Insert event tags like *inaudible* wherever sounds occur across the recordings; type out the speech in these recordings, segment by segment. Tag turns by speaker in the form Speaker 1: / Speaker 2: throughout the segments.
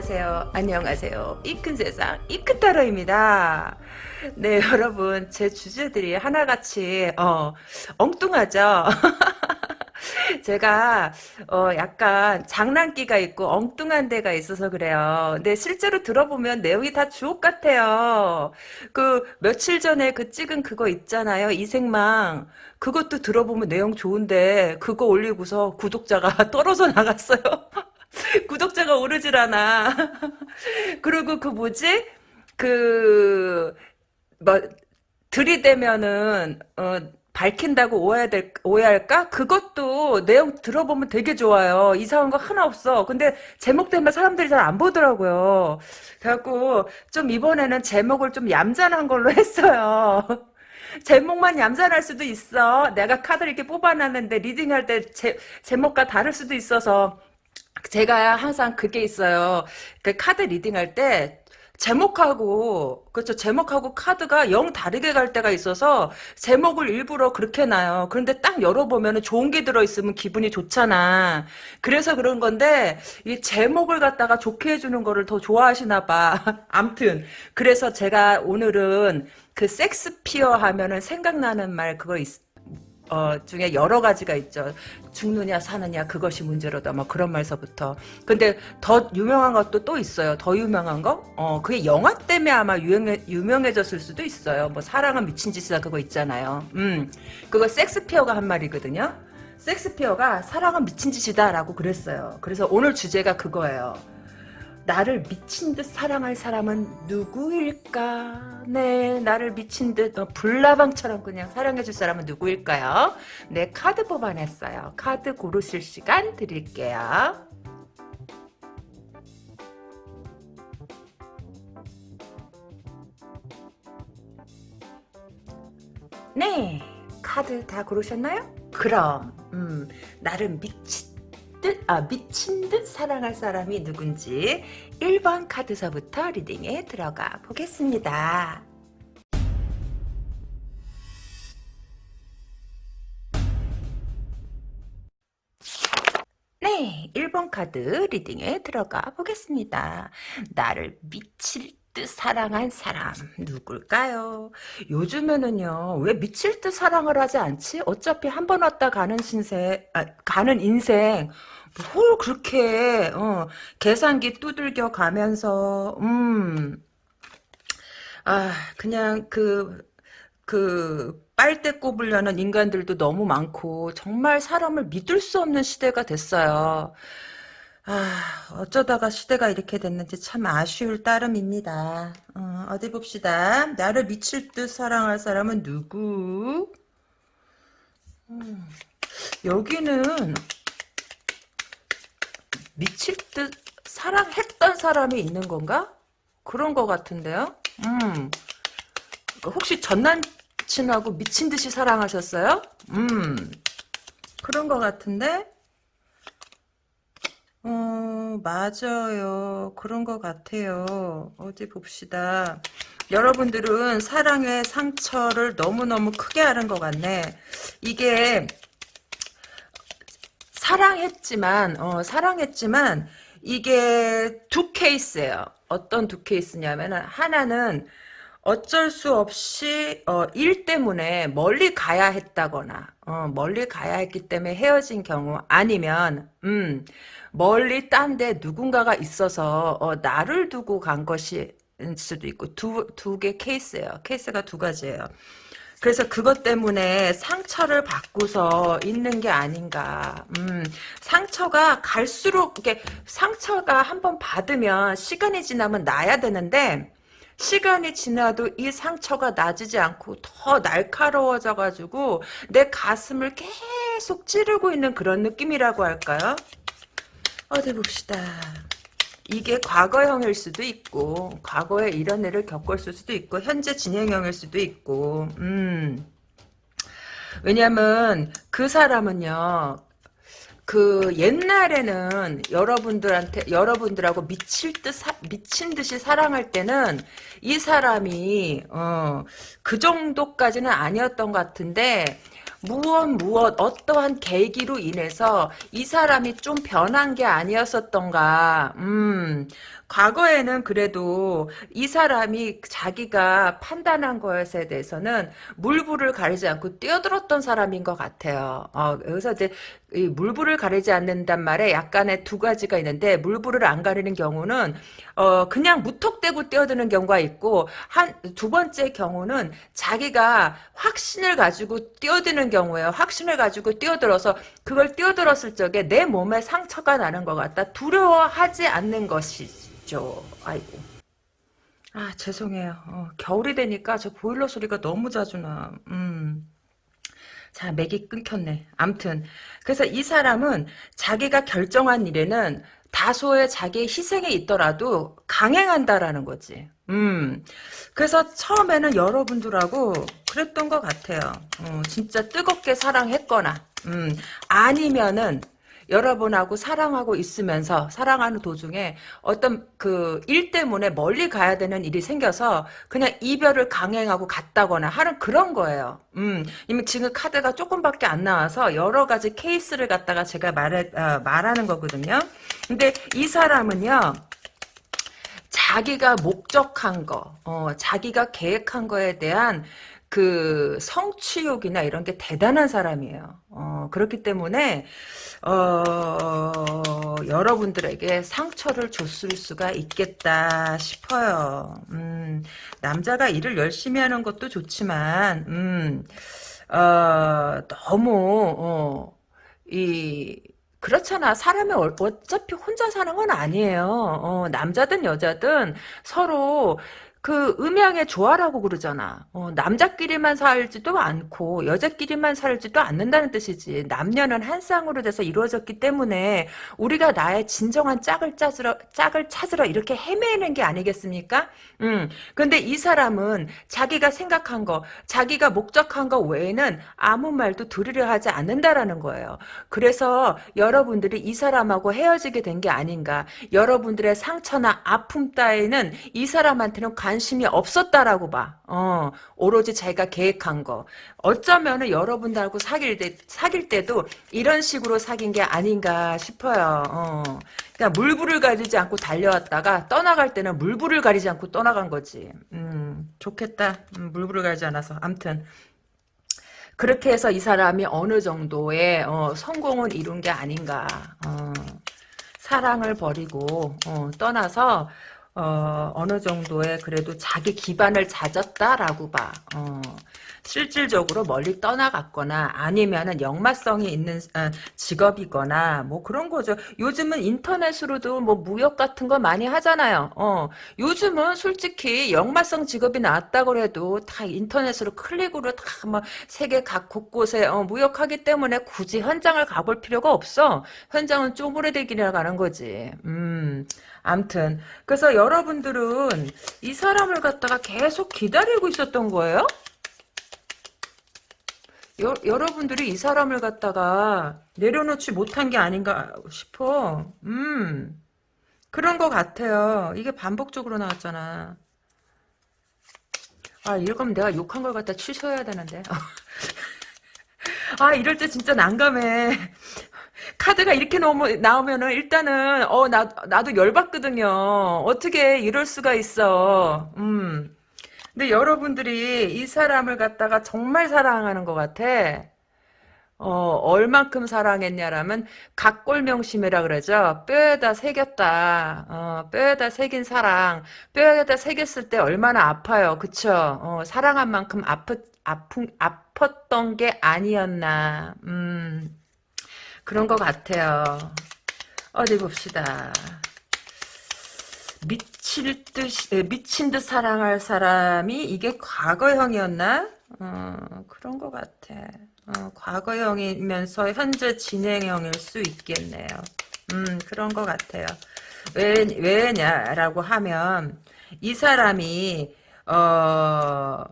Speaker 1: 안녕하세요. 안녕하세요. 이 큰 세상 이큰타로입니다. 네 *laughs* 여러분 제 주제들이 하나같이 어, 엉뚱하죠. *laughs* 제가 어 약간 장난기가 있고 엉뚱한 데가 있어서 그래요. 근데 실제로 들어보면 내용이 다 주옥 같아요. 그 며칠 전에 그 찍은 그거 있잖아요. 이생망. 그것도 들어보면 내용 좋은데 그거 올리고서 구독자가 *laughs* 떨어져 나갔어요. *laughs* 구독자가 오르질 않아. *laughs* 그리고 그 뭐지? 그, 뭐, 들이대면은, 어, 밝힌다고 오해될, 오해할까? 그것도 내용 들어보면 되게 좋아요. 이상한 거 하나 없어. 근데 제목 때문에 사람들이 잘 안 보더라고요. 그래갖고, 좀 이번에는 제목을 좀 얌전한 걸로 *laughs* 했어요. 제목만 얌전할 수도 있어. 내가 카드를 이렇게 뽑아놨는데 리딩할 때 제, 제목과 다를 수도 있어서 제가 항상 그게 있어요. 그 카드 리딩할 때 제목하고 그렇죠. 제목하고 카드가 영 다르게 갈 때가 있어서 제목을 일부러 그렇게 놔요. 그런데 딱 열어보면 좋은 게 들어있으면 기분이 좋잖아. 그래서 그런 건데 이 제목을 갖다가 좋게 해주는 거를 더 좋아하시나 봐. *laughs* 암튼 그래서 제가 오늘은 그 섹스피어 하면은 생각나는 말 그거 있, 어, 중에 여러 가지가 있죠. 죽느냐 사느냐 그것이 문제로다 뭐 그런 말서부터. 근데 더 유명한 것도 또 있어요. 더 유명한 거? 어 그게 영화 때문에 아마 유명해, 유명해졌을 수도 있어요. 뭐 사랑은 미친 짓이다 그거 있잖아요. 음 그거 섹스피어가 한 말이거든요. 섹스피어가 사랑은 미친 짓이다 라고 그랬어요. 그래서 오늘 주제가 그거예요. 나를 미친 듯 사랑할 사람은 누구일까? 네, 나를 미친 듯 어, 불나방처럼 그냥 사랑해줄 사람은 누구일까요? 네, 카드 뽑아냈어요. 카드 고르실 시간 드릴게요. 네, 카드 다 고르셨나요? 그럼, 음, 나를 미친 듯, 아, 미친 듯 사랑할 사람이 누군지 1번 카드서부터 리딩에 들어가 보겠습니다. 네, 1번 카드 리딩에 들어가 보겠습니다. 나를 미칠 듯 사랑한 사람 누굴까요? 요즘에는요 왜 미칠 듯 사랑을 하지 않지? 어차피 한 번 왔다 가는 신세 아, 가는 인생 뭘 그렇게 어, 계산기 두들겨 가면서 음. 아 그냥 그그 빨대 꼽으려는 인간들도 너무 많고 정말 사람을 믿을 수 없는 시대가 됐어요. 아, 어쩌다가 시대가 이렇게 됐는지 참 아쉬울 따름입니다. 어, 디 봅시다. 나를 미칠 듯 사랑할 사람은 누구? 음, 여기는 미칠 듯 사랑했던 사람이 있는 건가? 그런 것 같은데요. 음, 혹시 전 남친하고 미친 듯이 사랑하셨어요? 음, 그런 것 같은데? 어, 맞아요. 그런 것 같아요. 어디 봅시다. 여러분들은 사랑의 상처를 너무너무 크게 하는 것 같네. 이게, 사랑했지만, 어, 사랑했지만, 이게 두 케이스예요. 어떤 두 케이스냐면은, 하나는, 어쩔 수 없이 어, 일 때문에 멀리 가야 했다거나 어, 멀리 가야 했기 때문에 헤어진 경우 아니면 음, 멀리 딴 데 누군가가 있어서 어, 나를 두고 간 것일 수도 있고 두 두 개 케이스예요. 케이스가 두 가지예요. 그래서 그것 때문에 상처를 받고서 있는 게 아닌가. 음, 상처가 갈수록 이게 상처가 한번 받으면 시간이 지나면 나야 되는데 시간이 지나도 이 상처가 나지지 않고 더 날카로워져 가지고 내 가슴을 계속 찌르고 있는 그런 느낌이라고 할까요? 어디 봅시다. 이게 과거형일 수도 있고 과거에 이런 일을 겪었을 수도 있고 현재 진행형일 수도 있고 음. 왜냐면 그 사람은요 그 옛날에는 여러분들한테 여러분들하고 미칠 듯 사, 미친 듯이 사랑할 때는 이 사람이 어, 그 정도까지는 아니었던 것 같은데 무엇 무엇 어떠한 계기로 인해서 이 사람이 좀 변한 게 아니었었던가. 음. 과거에는 그래도 이 사람이 자기가 판단한 것에 대해서는 물불을 가리지 않고 뛰어들었던 사람인 것 같아요. 어, 여기서 이제 이 물불을 가리지 않는단 말에 약간의 두 가지가 있는데 물불을 안 가리는 경우는 어 그냥 무턱대고 뛰어드는 경우가 있고 한 두 번째 경우는 자기가 확신을 가지고 뛰어드는 경우에요. 확신을 가지고 뛰어들어서 그걸 뛰어들었을 적에 내 몸에 상처가 나는 것 같다. 두려워하지 않는 것이 죠. 아이고. 아 죄송해요. 어, 겨울이 되니까 저 보일러 소리가 너무 자주 나. 음. 자, 맥이 끊겼네. 암튼. 그래서 이 사람은 자기가 결정한 일에는 다소의 자기의 희생이 있더라도 강행한다라는 거지. 음. 그래서 처음에는 여러분들하고 그랬던 것 같아요. 어, 진짜 뜨겁게 사랑했거나, 음, 아니면은, 여러분하고 사랑하고 있으면서 사랑하는 도중에 어떤 그 일 때문에 멀리 가야 되는 일이 생겨서 그냥 이별을 강행하고 갔다거나 하는 그런 거예요. 음, 이미 지금 카드가 조금밖에 안 나와서 여러 가지 케이스를 갖다가 제가 말해, 어, 말하는 거거든요. 근데 이 사람은요, 자기가 목적한 거, 어, 자기가 계획한 거에 대한 그 성취욕이나 이런 게 대단한 사람이에요. 어, 그렇기 때문에 어, 여러분들에게 상처를 줬을 수가 있겠다 싶어요. 음, 남자가 일을 열심히 하는 것도 좋지만, 음, 어, 너무, 어, 이, 그렇잖아. 사람이 어- 어차피 혼자 사는 건 아니에요. 어, 남자든 여자든 서로 그 음양의 조화라고 그러잖아. 어, 남자끼리만 살지도 않고 여자끼리만 살지도 않는다는 뜻이지. 남녀는 한 쌍으로 돼서 이루어졌기 때문에 우리가 나의 진정한 짝을 찾으러 짝을 찾으러 이렇게 헤매는 게 아니겠습니까? 음. 근데 이 사람은 자기가 생각한 거, 자기가 목적한 거 외에는 아무 말도 들으려 하지 않는다라는 거예요. 그래서 여러분들이 이 사람하고 헤어지게 된 게 아닌가. 여러분들의 상처나 아픔 따위는 이 사람한테는 관 심이 없었다라고 봐. 어, 오로지 자기가 계획한 거. 어쩌면은 여러분들하고 사귈 때, 사귈 때도 이런 식으로 사귄 게 아닌가 싶어요. 어. 그러니까 물불을 가리지 않고 달려왔다가 떠나갈 때는 물불을 가리지 않고 떠나간 거지. 음, 좋겠다. 음, 물불을 가리지 않아서. 암튼. 그렇게 해서 이 사람이 어느 정도의 어, 성공을 이룬 게 아닌가. 어, 사랑을 버리고 어, 떠나서 어, 어느 정도의 그래도 자기 기반을 찾았다라고 봐. 어, 실질적으로 멀리 떠나갔거나 아니면은 역마성이 있는 어, 직업이거나 뭐 그런 거죠. 요즘은 인터넷으로도 뭐 무역 같은 거 많이 하잖아요. 어, 요즘은 솔직히 역마성 직업이 나왔다고 해도 다 인터넷으로 클릭으로 다 뭐 세계 각 곳곳에 어, 무역하기 때문에 굳이 현장을 가볼 필요가 없어. 현장은 쪼그레들기나 가는 거지. 음. 암튼 그래서 여러분들은 이 사람을 갖다가 계속 기다리고 있었던 거예요? 여, 여러분들이 이 사람을 갖다가 내려놓지 못한 게 아닌가 싶어. 음, 그런 것 같아요. 이게 반복적으로 나왔잖아. 아, 이럴 거면 내가 욕한 걸 갖다 취소해야 되는데. *laughs* 아, 이럴 때 진짜 난감해. 카드가 이렇게 나오면, 나오면은 일단은, 어, 나, 나도 열받거든요. 어떻게 이럴 수가 있어. 음. 근데 여러분들이 이 사람을 갖다가 정말 사랑하는 것 같아. 어, 얼만큼 사랑했냐라면 각골명심이라 그러죠. 뼈에다 새겼다. 어, 뼈에다 새긴 사랑. 뼈에다 새겼을 때 얼마나 아파요. 그쵸? 어, 사랑한 만큼 아프, 아픈, 아팠던 게 아니었나. 음, 그런 것 같아요. 어디 봅시다. 미칠 듯, 에, 미친 듯 사랑할 사람이 이게 과거형이었나? 어, 그런 것 같아. 어, 과거형이면서 현재 진행형일 수 있겠네요. 음, 그런 것 같아요. 왜, 왜냐라고 하면, 이 사람이, 어,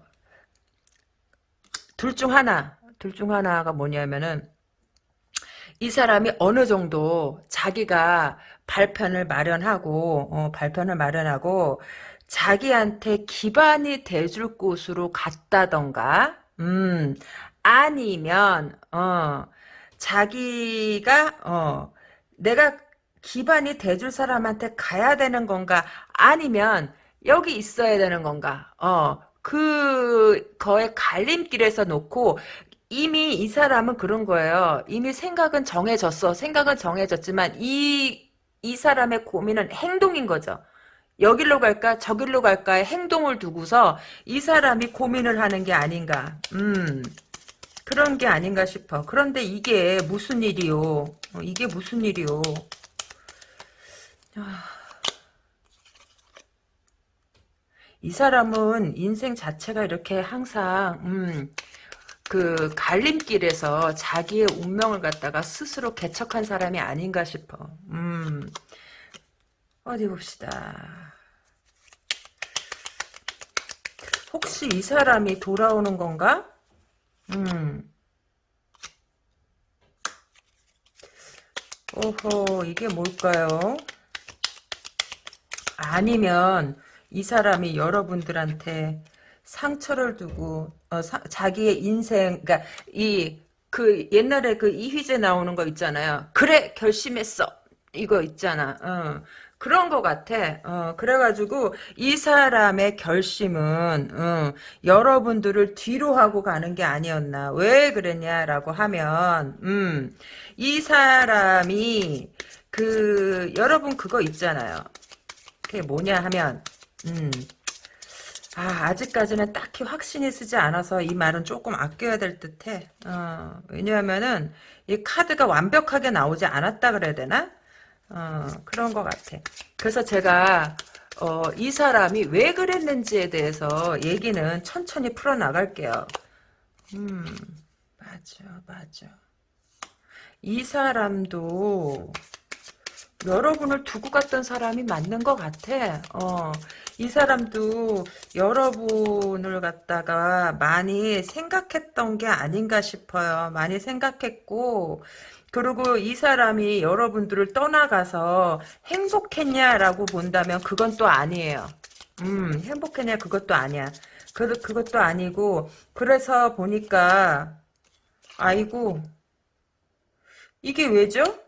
Speaker 1: 둘 중 하나, 둘 중 하나가 뭐냐면은, 이 사람이 어느 정도 자기가 발편을 마련하고 어, 발편을 마련하고 자기한테 기반이 돼줄 곳으로 갔다던가 음 아니면 어 자기가 어 내가 기반이 돼줄 사람한테 가야 되는 건가 아니면 여기 있어야 되는 건가 어 그 거의 갈림길에서 놓고 이미 이 사람은 그런 거예요. 이미 생각은 정해졌어. 생각은 정해졌지만 이, 이 사람의 고민은 행동인 거죠. 여길로 갈까 저길로 갈까의 행동을 두고서 이 사람이 고민을 하는 게 아닌가. 음. 그런 게 아닌가 싶어. 그런데 이게 무슨 일이요? 어, 이게 무슨 일이요? 아. 이 사람은 인생 자체가 이렇게 항상 음, 그 갈림길에서 자기의 운명을 갖다가 스스로 개척한 사람이 아닌가 싶어. 음. 어디 봅시다. 혹시 이 사람이 돌아오는 건가? 음. 오호, 이게 뭘까요? 아니면 이 사람이 여러분들한테 상처를 두고 어, 사, 자기의 인생 그러니까 이 그 옛날에 그 이휘재 나오는 거 있잖아요. 그래 결심했어 이거 있잖아. 어. 그런 것 같아. 어, 그래가지고 이 사람의 결심은 어, 여러분들을 뒤로 하고 가는 게 아니었나. 왜 그랬냐라고 하면 음, 이 사람이 그 여러분 그거 있잖아요. 그게 뭐냐 하면 음, 아, 아직까지는 딱히 확신이 쓰지 않아서 이 말은 조금 아껴야 될 듯해. 어, 왜냐하면은 이 카드가 완벽하게 나오지 않았다 그래야 되나? 어, 그런 것 같아. 그래서 제가 어, 이 사람이 왜 그랬는지에 대해서 얘기는 천천히 풀어나갈게요. 음, 맞아, 맞아. 이 사람도 여러분을 두고 갔던 사람이 맞는 것 같아. 어, 이 사람도 여러분을 갖다가 많이 생각했던 게 아닌가 싶어요. 많이 생각했고, 그리고 이 사람이 여러분들을 떠나가서 행복했냐라고 본다면 그건 또 아니에요. 음, 행복했냐 그것도 아니야. 그, 그것도 아니고, 그래서 보니까, 아이고, 이게 왜죠?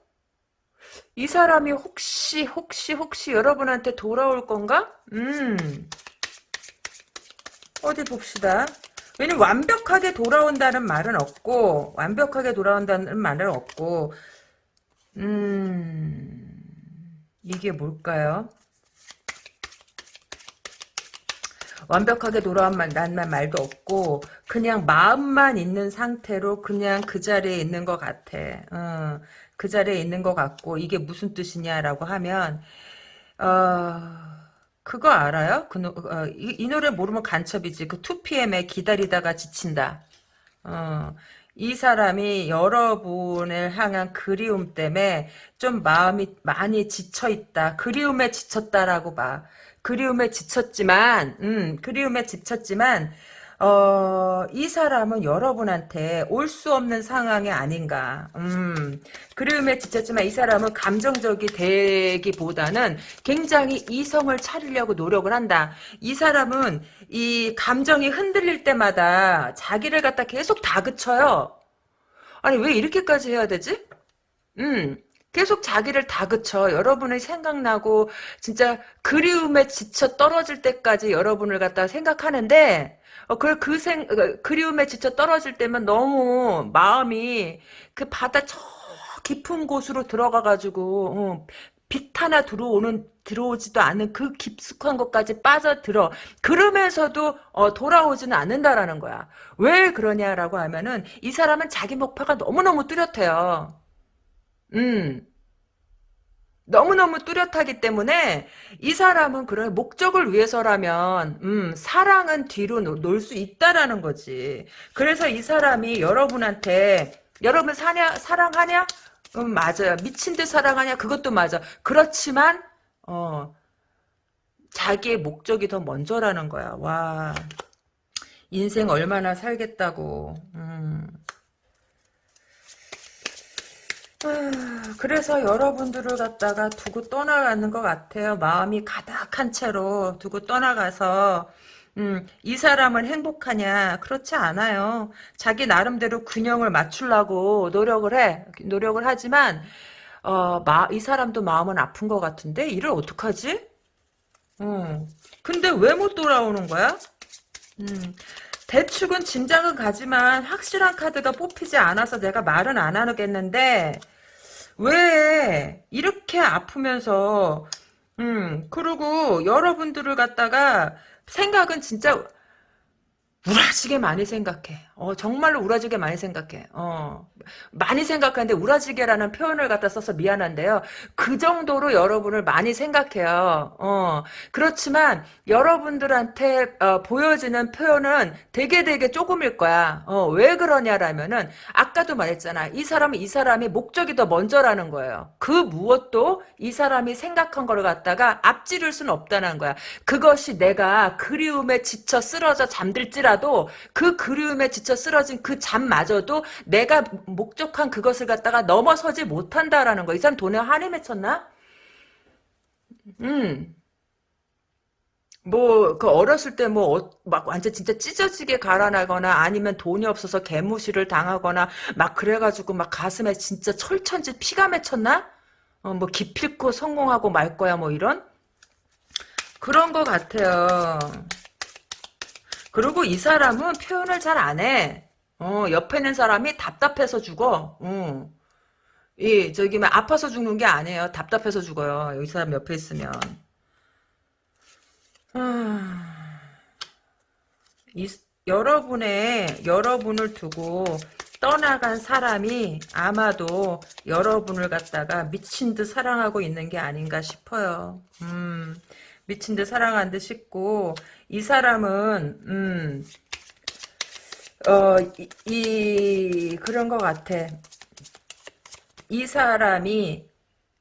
Speaker 1: 이 사람이 혹시 혹시 혹시 여러분한테 돌아올 건가? 음 어디 봅시다. 왜냐면 완벽하게 돌아온다는 말은 없고 완벽하게 돌아온다는 말은 없고 음 이게 뭘까요? 완벽하게 돌아온다는 말도 없고 그냥 마음만 있는 상태로 그냥 그 자리에 있는 것 같아. 어. 그 자리에 있는 것 같고 이게 무슨 뜻이냐라고 하면 어 그거 알아요? 그 어, 이, 이, 노래 모르면 간첩이지. 그 2PM에 기다리다가 지친다. 어, 이 사람이 여러분을 향한 그리움 때문에 좀 마음이 많이 지쳐있다. 그리움에 지쳤다라고 봐. 그리움에 지쳤지만, 음, 그리움에 지쳤지만, 어, 이 사람은 여러분한테 올 수 없는 상황이 아닌가. 음, 그림에 지쳤지만 이 사람은 감정적이 되기보다는 굉장히 이성을 차리려고 노력을 한다. 이 사람은 이 감정이 흔들릴 때마다 자기를 갖다 계속 다그쳐요. 아니, 왜 이렇게까지 해야 되지? 음, 계속 자기를 다그쳐. 여러분의 생각나고, 진짜 그리움에 지쳐 떨어질 때까지 여러분을 갖다 생각하는데, 어, 그, 그 생, 그 그리움에 지쳐 떨어질 때면 너무 마음이 그 바다 저 깊은 곳으로 들어가가지고, 어, 빛 하나 들어오는, 들어오지도 않은 그 깊숙한 것까지 빠져들어. 그러면서도, 어, 돌아오지는 않는다라는 거야. 왜 그러냐라고 하면은, 이 사람은 자기 목표가 너무너무 뚜렷해요. 음. 너무너무 뚜렷하기 때문에 이 사람은 그런 목적을 위해서라면 음, 사랑은 뒤로 놓을 수 있다라는 거지. 그래서 이 사람이 여러분한테 여러분 사냐 사랑하냐? 음 맞아요. 미친 듯 사랑하냐? 그것도 맞아. 그렇지만 어 자기의 목적이 더 먼저라는 거야. 와 인생 얼마나 살겠다고. 음. 그래서 여러분들을 갖다가 두고 떠나가는 것 같아요. 마음이 가득한 채로 두고 떠나가서 음, 이 사람은 행복하냐? 그렇지 않아요. 자기 나름대로 균형을 맞추려고 노력을 해. 노력을 하지만, 어, 마, 이 사람도 마음은 아픈 것 같은데, 이를 어떡하지? 음, 근데 왜 못 돌아오는 거야? 음, 대충은 짐작은 가지만, 확실한 카드가 뽑히지 않아서 내가 말은 안 하겠는데, 왜, 이렇게 아프면서, 음, 그리고 여러분들을 갖다가, 생각은 진짜 우라지게 많이 생각해. 어, 정말로 우라지게 많이 생각해. 어, 많이 생각하는데 우라지게라는 표현을 갖다 써서 미안한데요. 그 정도로 여러분을 많이 생각해요. 어, 그렇지만 여러분들한테 어, 보여지는 표현은 되게 되게 조금일 거야. 어, 왜 그러냐라면은 아까도 말했잖아. 이 사람은 이 사람이 목적이 더 먼저라는 거예요. 그 무엇도 이 사람이 생각한 걸 갖다가 앞지를 수는 없다는 거야. 그것이 내가 그리움에 지쳐 쓰러져 잠들지라도 그 그리움에 지쳐 쓰러진 그 잠마저도 내가 목적한 그것을 갖다가 넘어서지 못한다라는 거. 이 사람 돈에 한이 맺혔나? 음. 뭐, 그 어렸을 때 뭐, 어, 막 완전 진짜 찢어지게 갈아나거나 아니면 돈이 없어서 개무시를 당하거나 막 그래가지고 막 가슴에 진짜 철천지 피가 맺혔나? 어, 뭐 기필코 성공하고 말 거야 뭐 이런? 그런 거 같아요. 그리고 이 사람은 표현을 잘 안 해. 어, 옆에 있는 사람이 답답해서 죽어. 어. 이, 저기, 막 아파서 죽는 게 아니에요. 답답해서 죽어요. 이 사람 옆에 있으면. 아, 이, 여러분의, 여러분을 두고 떠나간 사람이 아마도 여러분을 갖다가 미친 듯 사랑하고 있는 게 아닌가 싶어요. 음, 미친 듯 사랑한 듯 싶고, 이 사람은, 음, 어, 이, 이 그런 것 같아. 이 사람이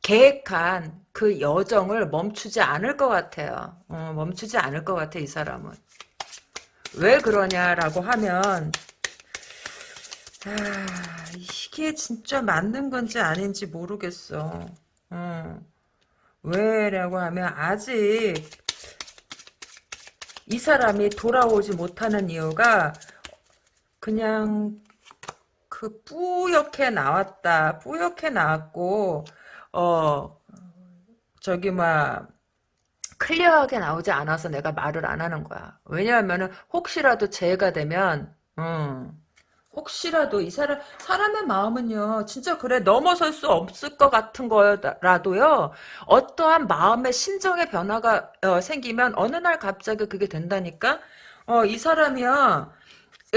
Speaker 1: 계획한 그 여정을 멈추지 않을 것 같아요. 어, 멈추지 않을 것 같아, 이 사람은. 왜 그러냐라고 하면, 아, 이게 진짜 맞는 건지 아닌지 모르겠어. 어. 왜라고 하면, 아직, 이 사람이 돌아오지 못하는 이유가, 그냥 그 뿌옇게 나왔다. 뿌옇게 나왔고 어 저기 막 클리어하게 나오지 않아서 내가 말을 안 하는 거야. 왜냐하면은 혹시라도 재해가 되면 음, 혹시라도 이 사람 사람의 마음은요 진짜 그래 넘어설 수 없을 것 같은 거라도요 어떠한 마음의 심정의 변화가 어, 생기면 어느 날 갑자기 그게 된다니까 어 이 사람이야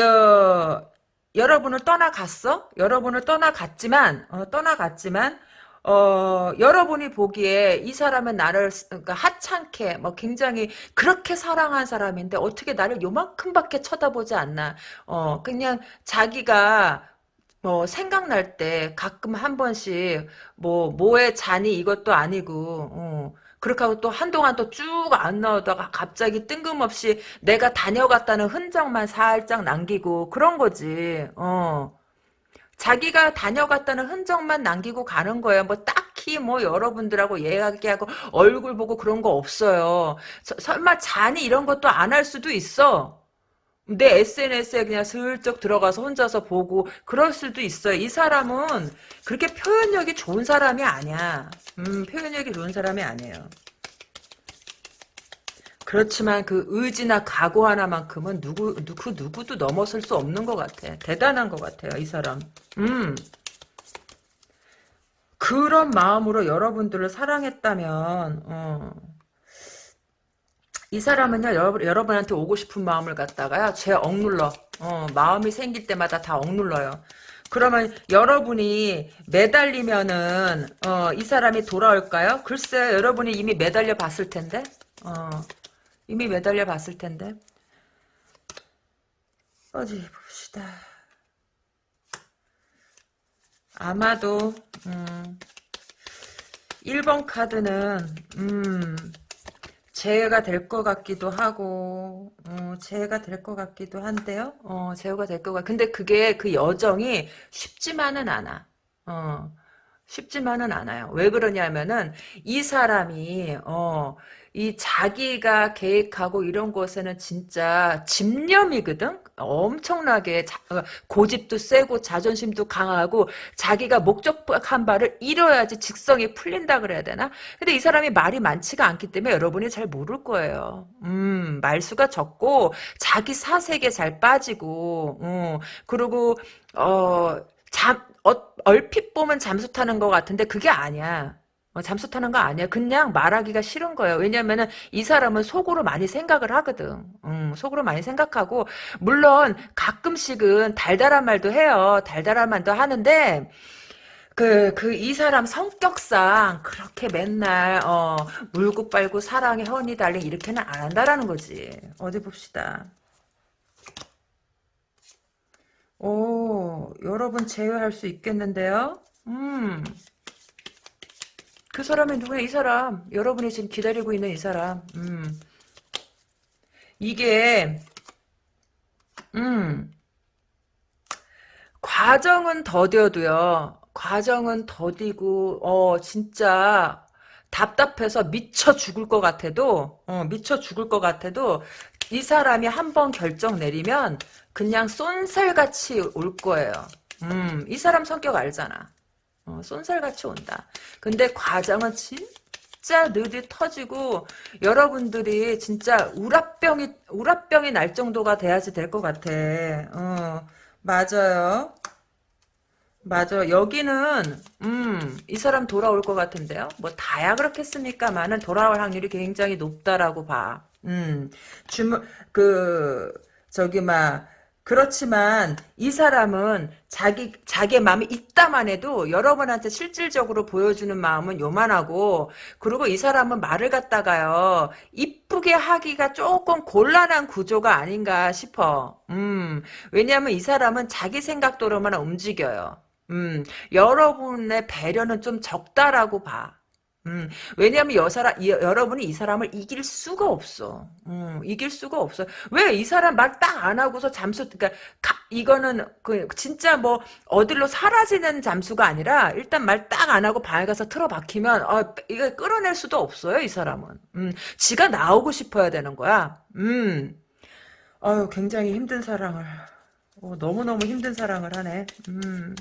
Speaker 1: 어, 여러분을 떠나갔어? 여러분을 떠나갔지만, 어, 떠나갔지만, 어, 여러분이 보기에 이 사람은 나를, 그러니까 하찮게, 뭐 굉장히 그렇게 사랑한 사람인데 어떻게 나를 요만큼밖에 쳐다보지 않나. 어, 그냥 자기가 뭐 생각날 때 가끔 한 번씩 뭐 뭐에 잔이 이것도 아니고 어, 그렇게 하고 또 한동안 또 쭉 안 나오다가 갑자기 뜬금없이 내가 다녀갔다는 흔적만 살짝 남기고 그런 거지. 어. 자기가 다녀갔다는 흔적만 남기고 가는 거예요. 뭐 딱히 뭐 여러분들하고 이야기하고 얼굴 보고 그런 거 없어요. 서, 설마 잔이 이런 것도 안 할 수도 있어. 내 SNS에 그냥 슬쩍 들어가서 혼자서 보고 그럴 수도 있어요. 이 사람은 그렇게 표현력이 좋은 사람이 아니야. 음, 표현력이 좋은 사람이 아니에요. 그렇지만 그 의지나 각오 하나만큼은 누구, 누구, 누구도 넘어설 수 없는 것 같아. 대단한 것 같아요, 이 사람. 음. 그런 마음으로 여러분들을 사랑했다면, 어. 이 사람은요, 여러분, 여러분한테 오고 싶은 마음을 갖다가요, 제 억눌러. 어, 마음이 생길 때마다 다 억눌러요. 그러면 여러분이 매달리면은, 어, 이 사람이 돌아올까요? 글쎄, 여러분이 이미 매달려 봤을 텐데? 어, 이미 매달려 봤을 텐데. 어디 봅시다. 아마도, 음, 1번 카드는, 음, 제외가 될 것 같기도 하고 어, 제외가 될 것 같기도 한데요. 어, 제외가 될 것 같. 근데 그게 그 여정이 쉽지만은 않아. 어, 쉽지만은 않아요. 왜 그러냐면은 이 사람이 어 이 자기가 계획하고 이런 것에는 진짜 집념이거든? 엄청나게 자, 어, 고집도 세고 자존심도 강하고 자기가 목적한 바를 이뤄야지 직성이 풀린다 그래야 되나? 근데 이 사람이 말이 많지가 않기 때문에 여러분이 잘 모를 거예요. 음, 말수가 적고 자기 사색에 잘 빠지고 음, 그리고 어, 잠, 어, 얼핏 보면 잠수 타는 것 같은데 그게 아니야. 어, 잠수 타는 거 아니야. 그냥 말하기가 싫은 거예요. 왜냐면은 이 사람은 속으로 많이 생각을 하거든. 음, 속으로 많이 생각하고 물론 가끔씩은 달달한 말도 해요. 달달한 말도 하는데 그, 그, 이 사람 성격상 그렇게 맨날, 어, 물고 빨고 사랑에 허니 달링 이렇게는 안 한다라는 거지. 어디 봅시다. 오, 여러분 제외할 수 있겠는데요? 음. 그 사람이 누구야? 이 사람. 여러분이 지금 기다리고 있는 이 사람. 음. 이게 음. 과정은 더뎌도요. 과정은 더디고 어 진짜 답답해서 미쳐 죽을 것 같아도 어 미쳐 죽을 것 같아도 이 사람이 한 번 결정 내리면 그냥 쏜살같이 올 거예요. 음, 이 사람 성격 알잖아. 어, 쏜살같이 온다. 근데 과정은 진짜 느리 터지고 여러분들이 진짜 우라병이 우라병이 날 정도가 돼야지 될 것 같아. 어, 맞아요. 맞아. 여기는 음, 이 사람 돌아올 것 같은데요. 뭐 다야 그렇겠습니까만은 돌아올 확률이 굉장히 높다라고 봐. 음, 주문 그 저기 막 그렇지만 이 사람은 자기 자기의 마음이 있다만 해도 여러분한테 실질적으로 보여주는 마음은 요만하고 그리고 이 사람은 말을 갖다가요 이쁘게 하기가 조금 곤란한 구조가 아닌가 싶어. 음 왜냐하면 이 사람은 자기 생각대로만 움직여요. 음 여러분의 배려는 좀 적다라고 봐. 음, 왜냐하면 여사람, 이, 여러분이 이 사람을 이길 수가 없어. 음, 이길 수가 없어. 왜 이 사람 말 딱 안 하고서 잠수, 그니까, 가, 이거는, 그, 진짜 뭐, 어디로 사라지는 잠수가 아니라, 일단 말 딱 안 하고 방에 가서 틀어박히면, 어, 이거 끌어낼 수도 없어요, 이 사람은. 음, 지가 나오고 싶어야 되는 거야. 음, 어유 굉장히 힘든 사랑을, 어, 너무너무 힘든 사랑을 하네. 음.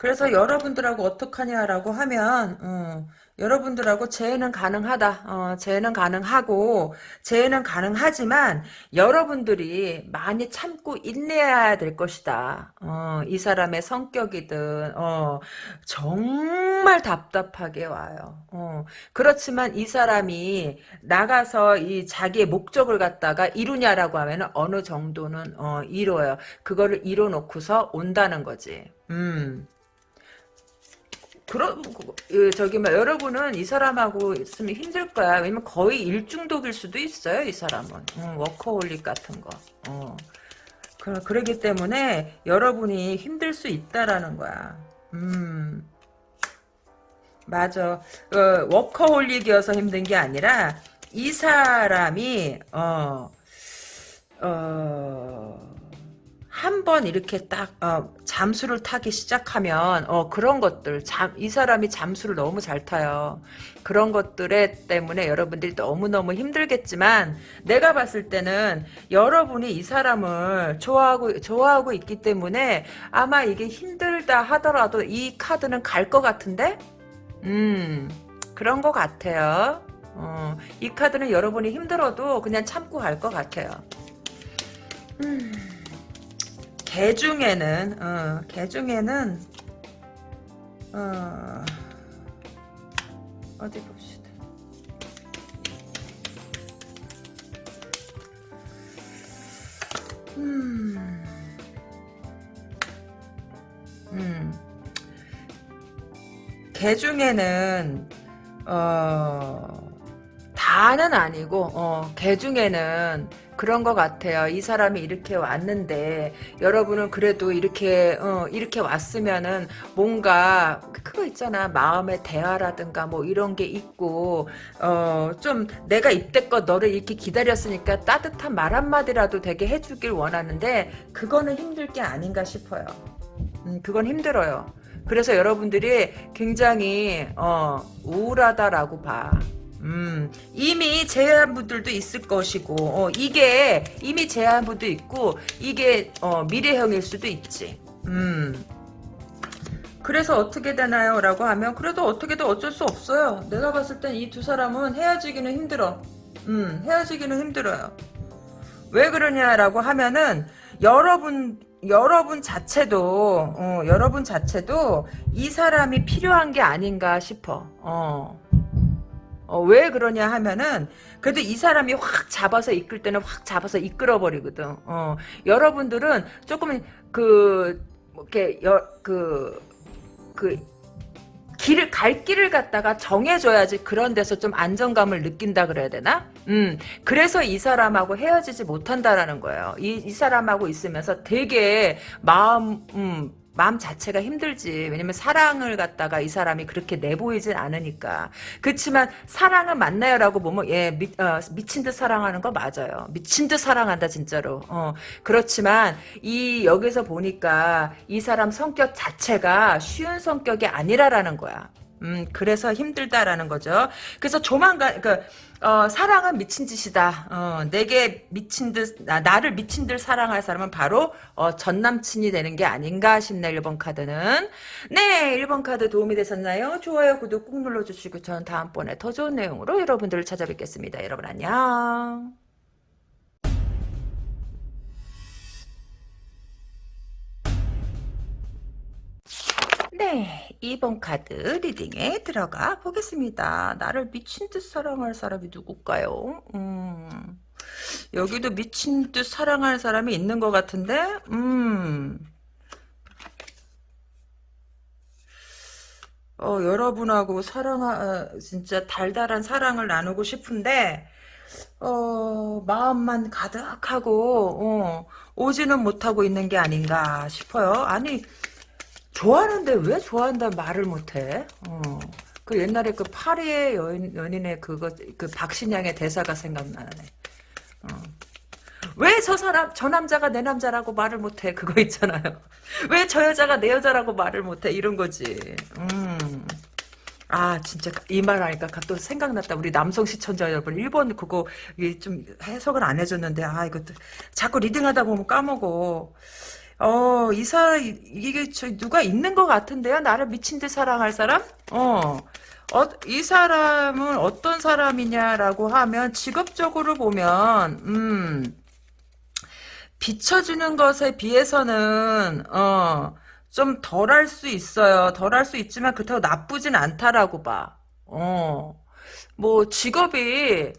Speaker 1: 그래서 여러분들하고 어떡하냐라고 하면 어, 여러분들하고 재회는 가능하다. 어, 재회는 가능하고 재회는 가능하지만 여러분들이 많이 참고 인내해야 될 것이다. 어, 이 사람의 성격이든 어, 정말 답답하게 와요. 어, 그렇지만 이 사람이 나가서 이 자기의 목적을 갖다가 이루냐라고 하면 어느 정도는 어, 이뤄요. 그거를 이뤄놓고서 온다는 거지. 음. 그런 그, 저기 막 여러분은 이 사람하고 있으면 힘들 거야. 왜냐면 거의 일중독일 수도 있어요. 이 사람은 음, 워커홀릭 같은 거. 어. 그, 그러기 때문에 여러분이 힘들 수 있다라는 거야. 음. 맞아. 어, 워커홀릭이어서 힘든 게 아니라 이 사람이 어 어. 한 번 이렇게 딱 어, 잠수를 타기 시작하면 어, 그런 것들 잠, 이 사람이 잠수를 너무 잘 타요. 그런 것들에 때문에 여러분들이 너무너무 힘들겠지만 내가 봤을 때는 여러분이 이 사람을 좋아하고 좋아하고 있기 때문에 아마 이게 힘들다 하더라도 이 카드는 갈 것 같은데 음 그런 것 같아요. 어, 이 카드는 여러분이 힘들어도 그냥 참고 갈 것 같아요. 음. 개 중에는 어, 개 중에는 어, 어디 봅시다. 음, 음, 개 중에는 어, 다는 아니고 어, 개 중에는 그런 것 같아요. 이 사람이 이렇게 왔는데 여러분은 그래도 이렇게 어, 이렇게 왔으면은 뭔가 그거 있잖아 마음의 대화라든가 뭐 이런 게 있고 어, 좀 내가 이때껏 너를 이렇게 기다렸으니까 따뜻한 말 한마디라도 되게 해주길 원하는데 그거는 힘들 게 아닌가 싶어요. 음, 그건 힘들어요. 그래서 여러분들이 굉장히 어, 우울하다라고 봐. 음, 이미 제외한 분들도 있을 것이고, 어, 이게 이미 제외한 분도 있고, 이게, 어, 미래형일 수도 있지. 음. 그래서 어떻게 되나요? 라고 하면, 그래도 어떻게든 어쩔 수 없어요. 내가 봤을 땐 이 두 사람은 헤어지기는 힘들어. 음, 헤어지기는 힘들어요. 왜 그러냐라고 하면은, 여러분, 여러분 자체도, 어, 여러분 자체도 이 사람이 필요한 게 아닌가 싶어. 어. 어, 왜 그러냐 하면은 그래도 이 사람이 확 잡아서 이끌 때는 확 잡아서 이끌어 버리거든. 어, 여러분들은 조금 그뭐 이렇게 그그 그 길을 갈 길을 갖다가 정해줘야지 그런 데서 좀 안정감을 느낀다 그래야 되나? 음 그래서 이 사람하고 헤어지지 못한다라는 거예요. 이, 이 사람하고 있으면서 되게 마음 음, 마음 자체가 힘들지. 왜냐면 사랑을 갖다가 이 사람이 그렇게 내보이진 않으니까. 그렇지만 사랑은 맞나요라고 보면 예 미, 어, 미친 듯 사랑하는 거 맞아요. 미친 듯 사랑한다 진짜로. 어, 그렇지만 이 여기서 보니까 이 사람 성격 자체가 쉬운 성격이 아니라라는 거야. 음, 그래서 힘들다라는 거죠. 그래서 조만간, 그, 어, 사랑은 미친 짓이다. 어, 내게 미친 듯, 나, 나를 미친 듯 사랑할 사람은 바로, 어, 전 남친이 되는 게 아닌가 싶네, 1번 카드는. 네, 1번 카드 도움이 되셨나요? 좋아요, 구독 꾹 눌러주시고, 저는 다음번에 더 좋은 내용으로 여러분들을 찾아뵙겠습니다. 여러분 안녕. 네, 2번 카드 리딩에 들어가 보겠습니다. 나를 미친 듯 사랑할 사람이 누굴까요? 음, 여기도 미친 듯 사랑할 사람이 있는 것 같은데, 음, 어, 여러분하고 사랑, 어, 진짜 달달한 사랑을 나누고 싶은데, 어, 마음만 가득하고, 어, 오지는 못하고 있는 게 아닌가 싶어요. 아니, 좋아하는데 왜 좋아한다 말을 못해? 어. 그 옛날에 그 파리의 연, 연인의 그거 그 박신양의 대사가 생각나네. 어. 왜저 사람 저 남자가 내 남자라고 말을 못해? 그거 있잖아요. *laughs* 왜 저 여자가 내 여자라고 말을 못해? 이런 거지. 음. 아 진짜 이 말 하니까 또 생각났다. 우리 남성 시청자 여러분 일본 그거 좀 해석을 안 해줬는데 아 이것도 자꾸 리딩하다 보면 까먹어. 어, 이 사람, 이게, 저, 누가 있는 것 같은데요? 나를 미친 듯 사랑할 사람? 어. 어, 이 사람은 어떤 사람이냐라고 하면, 직업적으로 보면, 음, 비춰주는 것에 비해서는, 어, 좀 덜 할 수 있어요. 덜 할 수 있지만, 그렇다고 나쁘진 않다라고 봐. 어. 뭐, 직업이,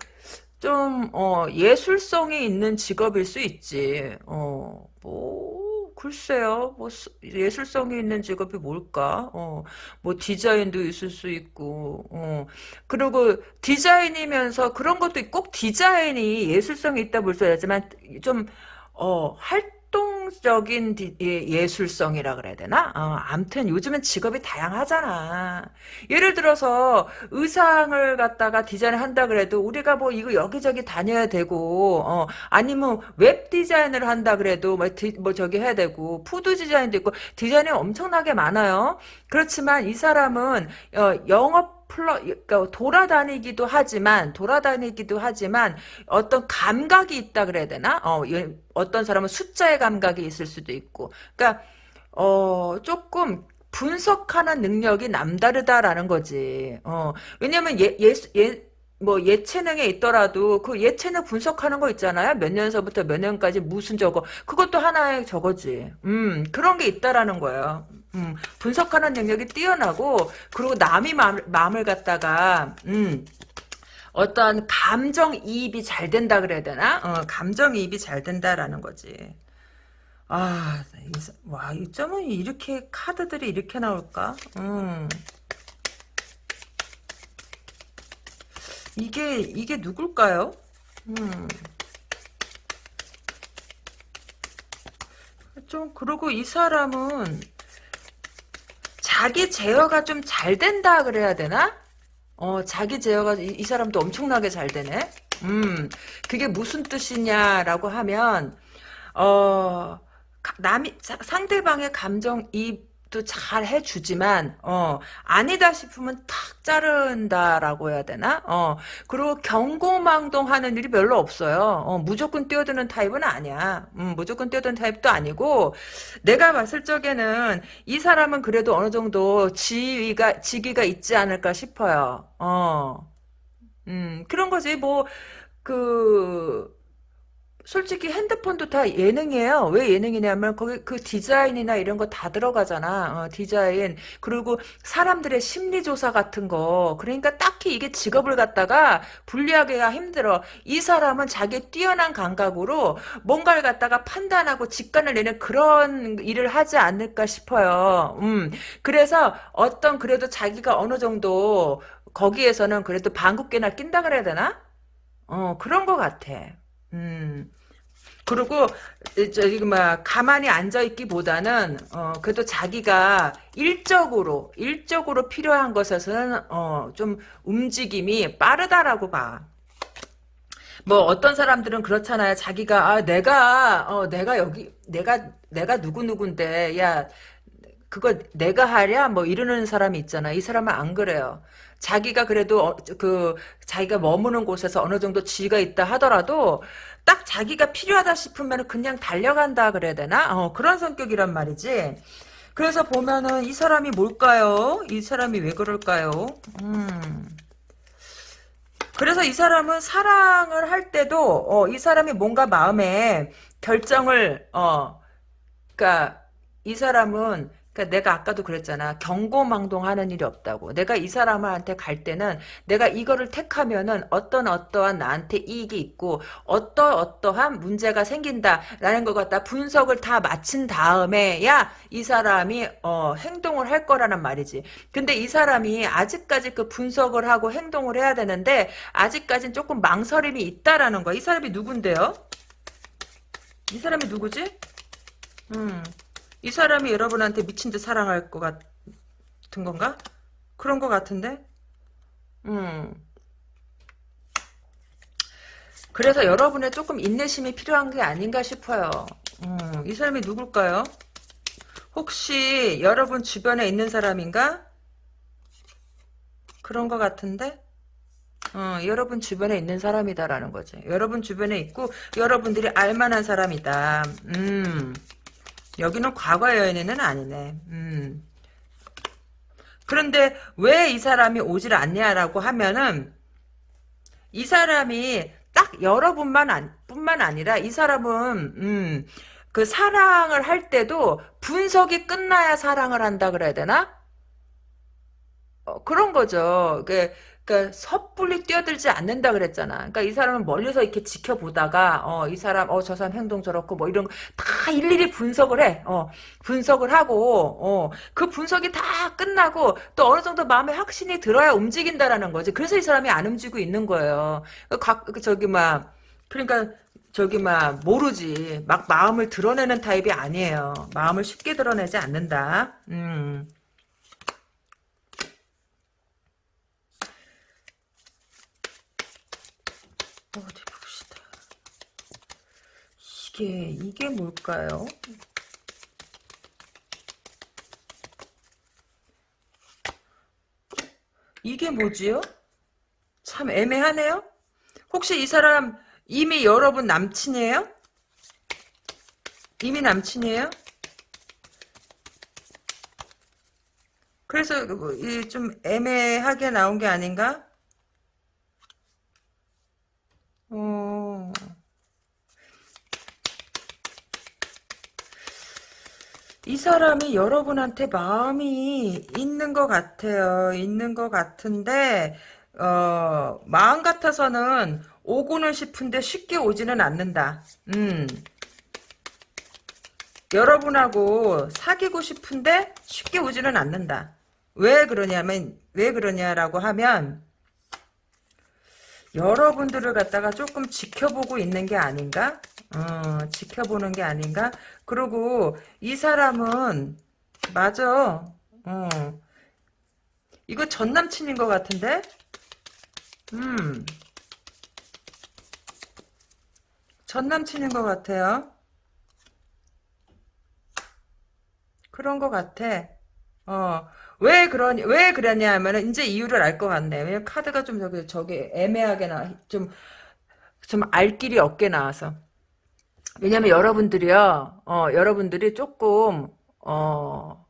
Speaker 1: 좀, 어, 예술성이 있는 직업일 수 있지. 어, 뭐, 글쎄요, 뭐, 예술성이 있는 직업이 뭘까? 어, 뭐, 디자인도 있을 수 있고, 어, 그리고 디자인이면서 그런 것도 꼭 디자인이 예술성이 있다 볼 수 있지만, 좀, 어, 활, 활동적인 예, 술성이라 그래야 되나? 어, 암튼 요즘은 직업이 다양하잖아. 예를 들어서 의상을 갖다가 디자인 한다 그래도 우리가 뭐 이거 여기저기 다녀야 되고 어, 아니면 웹 디자인을 한다 그래도 뭐, 디, 뭐 저기 해야 되고 food 디자인도 있고 디자인이 엄청나게 많아요. 그렇지만 이 사람은 어, 영업 플러 그러니까 돌아다니기도 하지만 돌아다니기도 하지만 어떤 감각이 있다 그래야 되나? 어, 어떤 사람은 숫자의 감각이 있을 수도 있고. 그러니까 어, 조금 분석하는 능력이 남다르다라는 거지. 어, 왜냐면 예, 예, 예, 뭐 예체능에 있더라도 그 예체능 분석하는 거 있잖아요. 몇 년서부터 몇 년까지 무슨 저거 그것도 하나의 저거지. 음 그런 게 있다라는 거예요. 음 분석하는 능력이 뛰어나고 그리고 남이 마음, 마음을 갖다가 음 어떤 감정이입이 잘 된다 그래야 되나? 어, 감정이입이 잘 된다라는 거지. 아, 와, 이 점은 이렇게 카드들이 이렇게 나올까? 음. 이게 이게 누굴까요? 음. 좀 그리고 이 사람은 자기 제어가 좀 잘 된다 그래야 되나? 어 자기 제어가 이, 이, 사람도 엄청나게 잘 되네. 음 그게 무슨 뜻이냐라고 하면 어 남이 상대방의 감정 이 또 잘 해주지만 어 아니다 싶으면 탁 자른다라고 해야 되나? 어 그리고 경고망동하는 일이 별로 없어요. 어 무조건 뛰어드는 타입은 아니야. 음, 무조건 뛰어드는 타입도 아니고 내가 봤을 적에는 이 사람은 그래도 어느 정도 지위가 직위가 있지 않을까 싶어요. 어. 음, 그런 거지, 뭐, 그, 솔직히 핸드폰도 다 예능이에요. 왜 예능이냐면 거기 그 디자인이나 이런 거 다 들어가잖아. 어, 디자인 그리고 사람들의 심리 조사 같은 거. 그러니까 딱히 이게 직업을 갖다가 분리하기가 힘들어. 이 사람은 자기 뛰어난 감각으로 뭔가를 갖다가 판단하고 직관을 내는 그런 일을 하지 않을까 싶어요. 음. 그래서 어떤 그래도 자기가 어느 정도 거기에서는 그래도 방귀깨나 낀다 그래야 되나? 어 그런 것 같아. 음. 그리고 저기 막 가만히 앉아 있기보다는 어 그래도 자기가 일적으로 일적으로 필요한 것에서는 어좀 움직임이 빠르다라고 봐. 뭐 어떤 사람들은 그렇잖아요. 자기가 아 내가 어 내가 여기 내가 내가 누구 누군데 야 그거 내가 하랴 뭐 이러는 사람이 있잖아. 이 사람은 안 그래요. 자기가 그래도 어, 그 자기가 머무는 곳에서 어느 정도 지위가 있다 하더라도 딱 자기가 필요하다 싶으면 그냥 달려간다 그래야 되나? 어, 그런 성격이란 말이지. 그래서 보면은 이 사람이 뭘까요? 이 사람이 왜 그럴까요? 음. 그래서 이 사람은 사랑을 할 때도 어, 이 사람이 뭔가 마음에 결정을 어, 그러니까 이 사람은 그러니까 내가 아까도 그랬잖아. 경고망동하는 일이 없다고. 내가 이 사람한테 갈 때는 내가 이거를 택하면은 어떤 어떠한 나한테 이익이 있고 어떠 어떠한 문제가 생긴다라는 것 갖다 분석을 다 마친 다음에야 이 사람이 어, 행동을 할 거라는 말이지. 근데 이 사람이 아직까지 그 분석을 하고 행동을 해야 되는데 아직까지는 조금 망설임이 있다라는 거야. 이 사람이 누군데요? 이 사람이 누구지? 음. 이 사람이 여러분한테 미친 듯 사랑할 것 같은 건가? 그런 것 같은데? 음. 그래서 여러분의 조금 인내심이 필요한 게 아닌가 싶어요. 음, 이 사람이 누굴까요? 혹시 여러분 주변에 있는 사람인가? 그런 것 같은데? 어, 여러분 주변에 있는 사람이다라는 거지. 여러분 주변에 있고 여러분들이 알만한 사람이다. 음. 여기는 과거 여인은 아니네. 음. 그런데 왜 이 사람이 오질 않냐라고 하면은 이 사람이 딱 여러분만 안, 뿐만 아니라 이 사람은 음, 그 사랑을 할 때도 분석이 끝나야 사랑을 한다 그래야 되나? 어, 그런 거죠. 그 그러니까 섣불리 뛰어들지 않는다 그랬잖아. 그러니까 이 사람은 멀리서 이렇게 지켜보다가 어 이 사람 어 저 사람 행동 저렇고 뭐 이런 거 다 일일이 분석을 해. 어 분석을 하고 어 그 분석이 다 끝나고 또 어느 정도 마음에 확신이 들어야 움직인다라는 거지. 그래서 이 사람이 안 움직이고 있는 거예요. 그각그 저기 막 그러니까 저기 막 모르지. 막 마음을 드러내는 타입이 아니에요. 마음을 쉽게 드러내지 않는다. 음. 어디 봅시다. 이게 이게 뭘까요? 이게 뭐지요? 참 애매하네요. 혹시 이 사람 이미 여러분 남친이에요? 이미 남친이에요? 그래서 뭐좀 애매하게 나온 게 아닌가? 어. 이 사람이 여러분한테 마음이 있는 것 같아요. 있는 것 같은데, 어, 마음 같아서는 오고는 싶은데 쉽게 오지는 않는다. 음. 여러분하고 사귀고 싶은데 쉽게 오지는 않는다. 왜 그러냐면, 왜 그러냐라고 하면, 여러분들을 갖다가 조금 지켜보고 있는 게 아닌가? 어, 지켜보는 게 아닌가? 그리고 이 사람은 맞아. 어. 이거 전 남친인 것 같은데? 음. 전 남친인 것 같아요. 그런 것 같아. 어. 왜 그러니, 왜 그랬냐 하면은, 이제 이유를 알 것 같네. 왜냐면 카드가 좀 저기, 저기, 애매하게 나, 좀, 좀 알 길이 없게 나와서. 왜냐면 여러분들이요, 어, 여러분들이 조금, 어,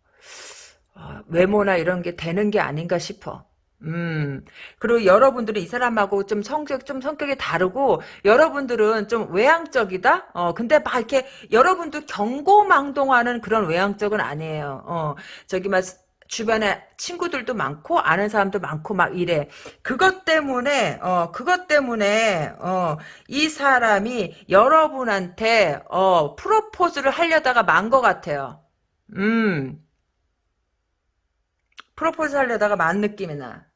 Speaker 1: 어, 외모나 이런 게 되는 게 아닌가 싶어. 음, 그리고 여러분들은 이 사람하고 좀 성격, 좀 성격이 다르고, 여러분들은 좀 외향적이다? 어, 근데 막 이렇게, 여러분도 경고망동하는 그런 외향적은 아니에요. 어, 저기 막, 주변에 친구들도 많고, 아는 사람도 많고, 막 이래. 그것 때문에, 어, 그것 때문에, 어, 이 사람이 여러분한테, 어, 프로포즈를 하려다가 만 것 같아요. 음, 프로포즈 하려다가 만 느낌이 나.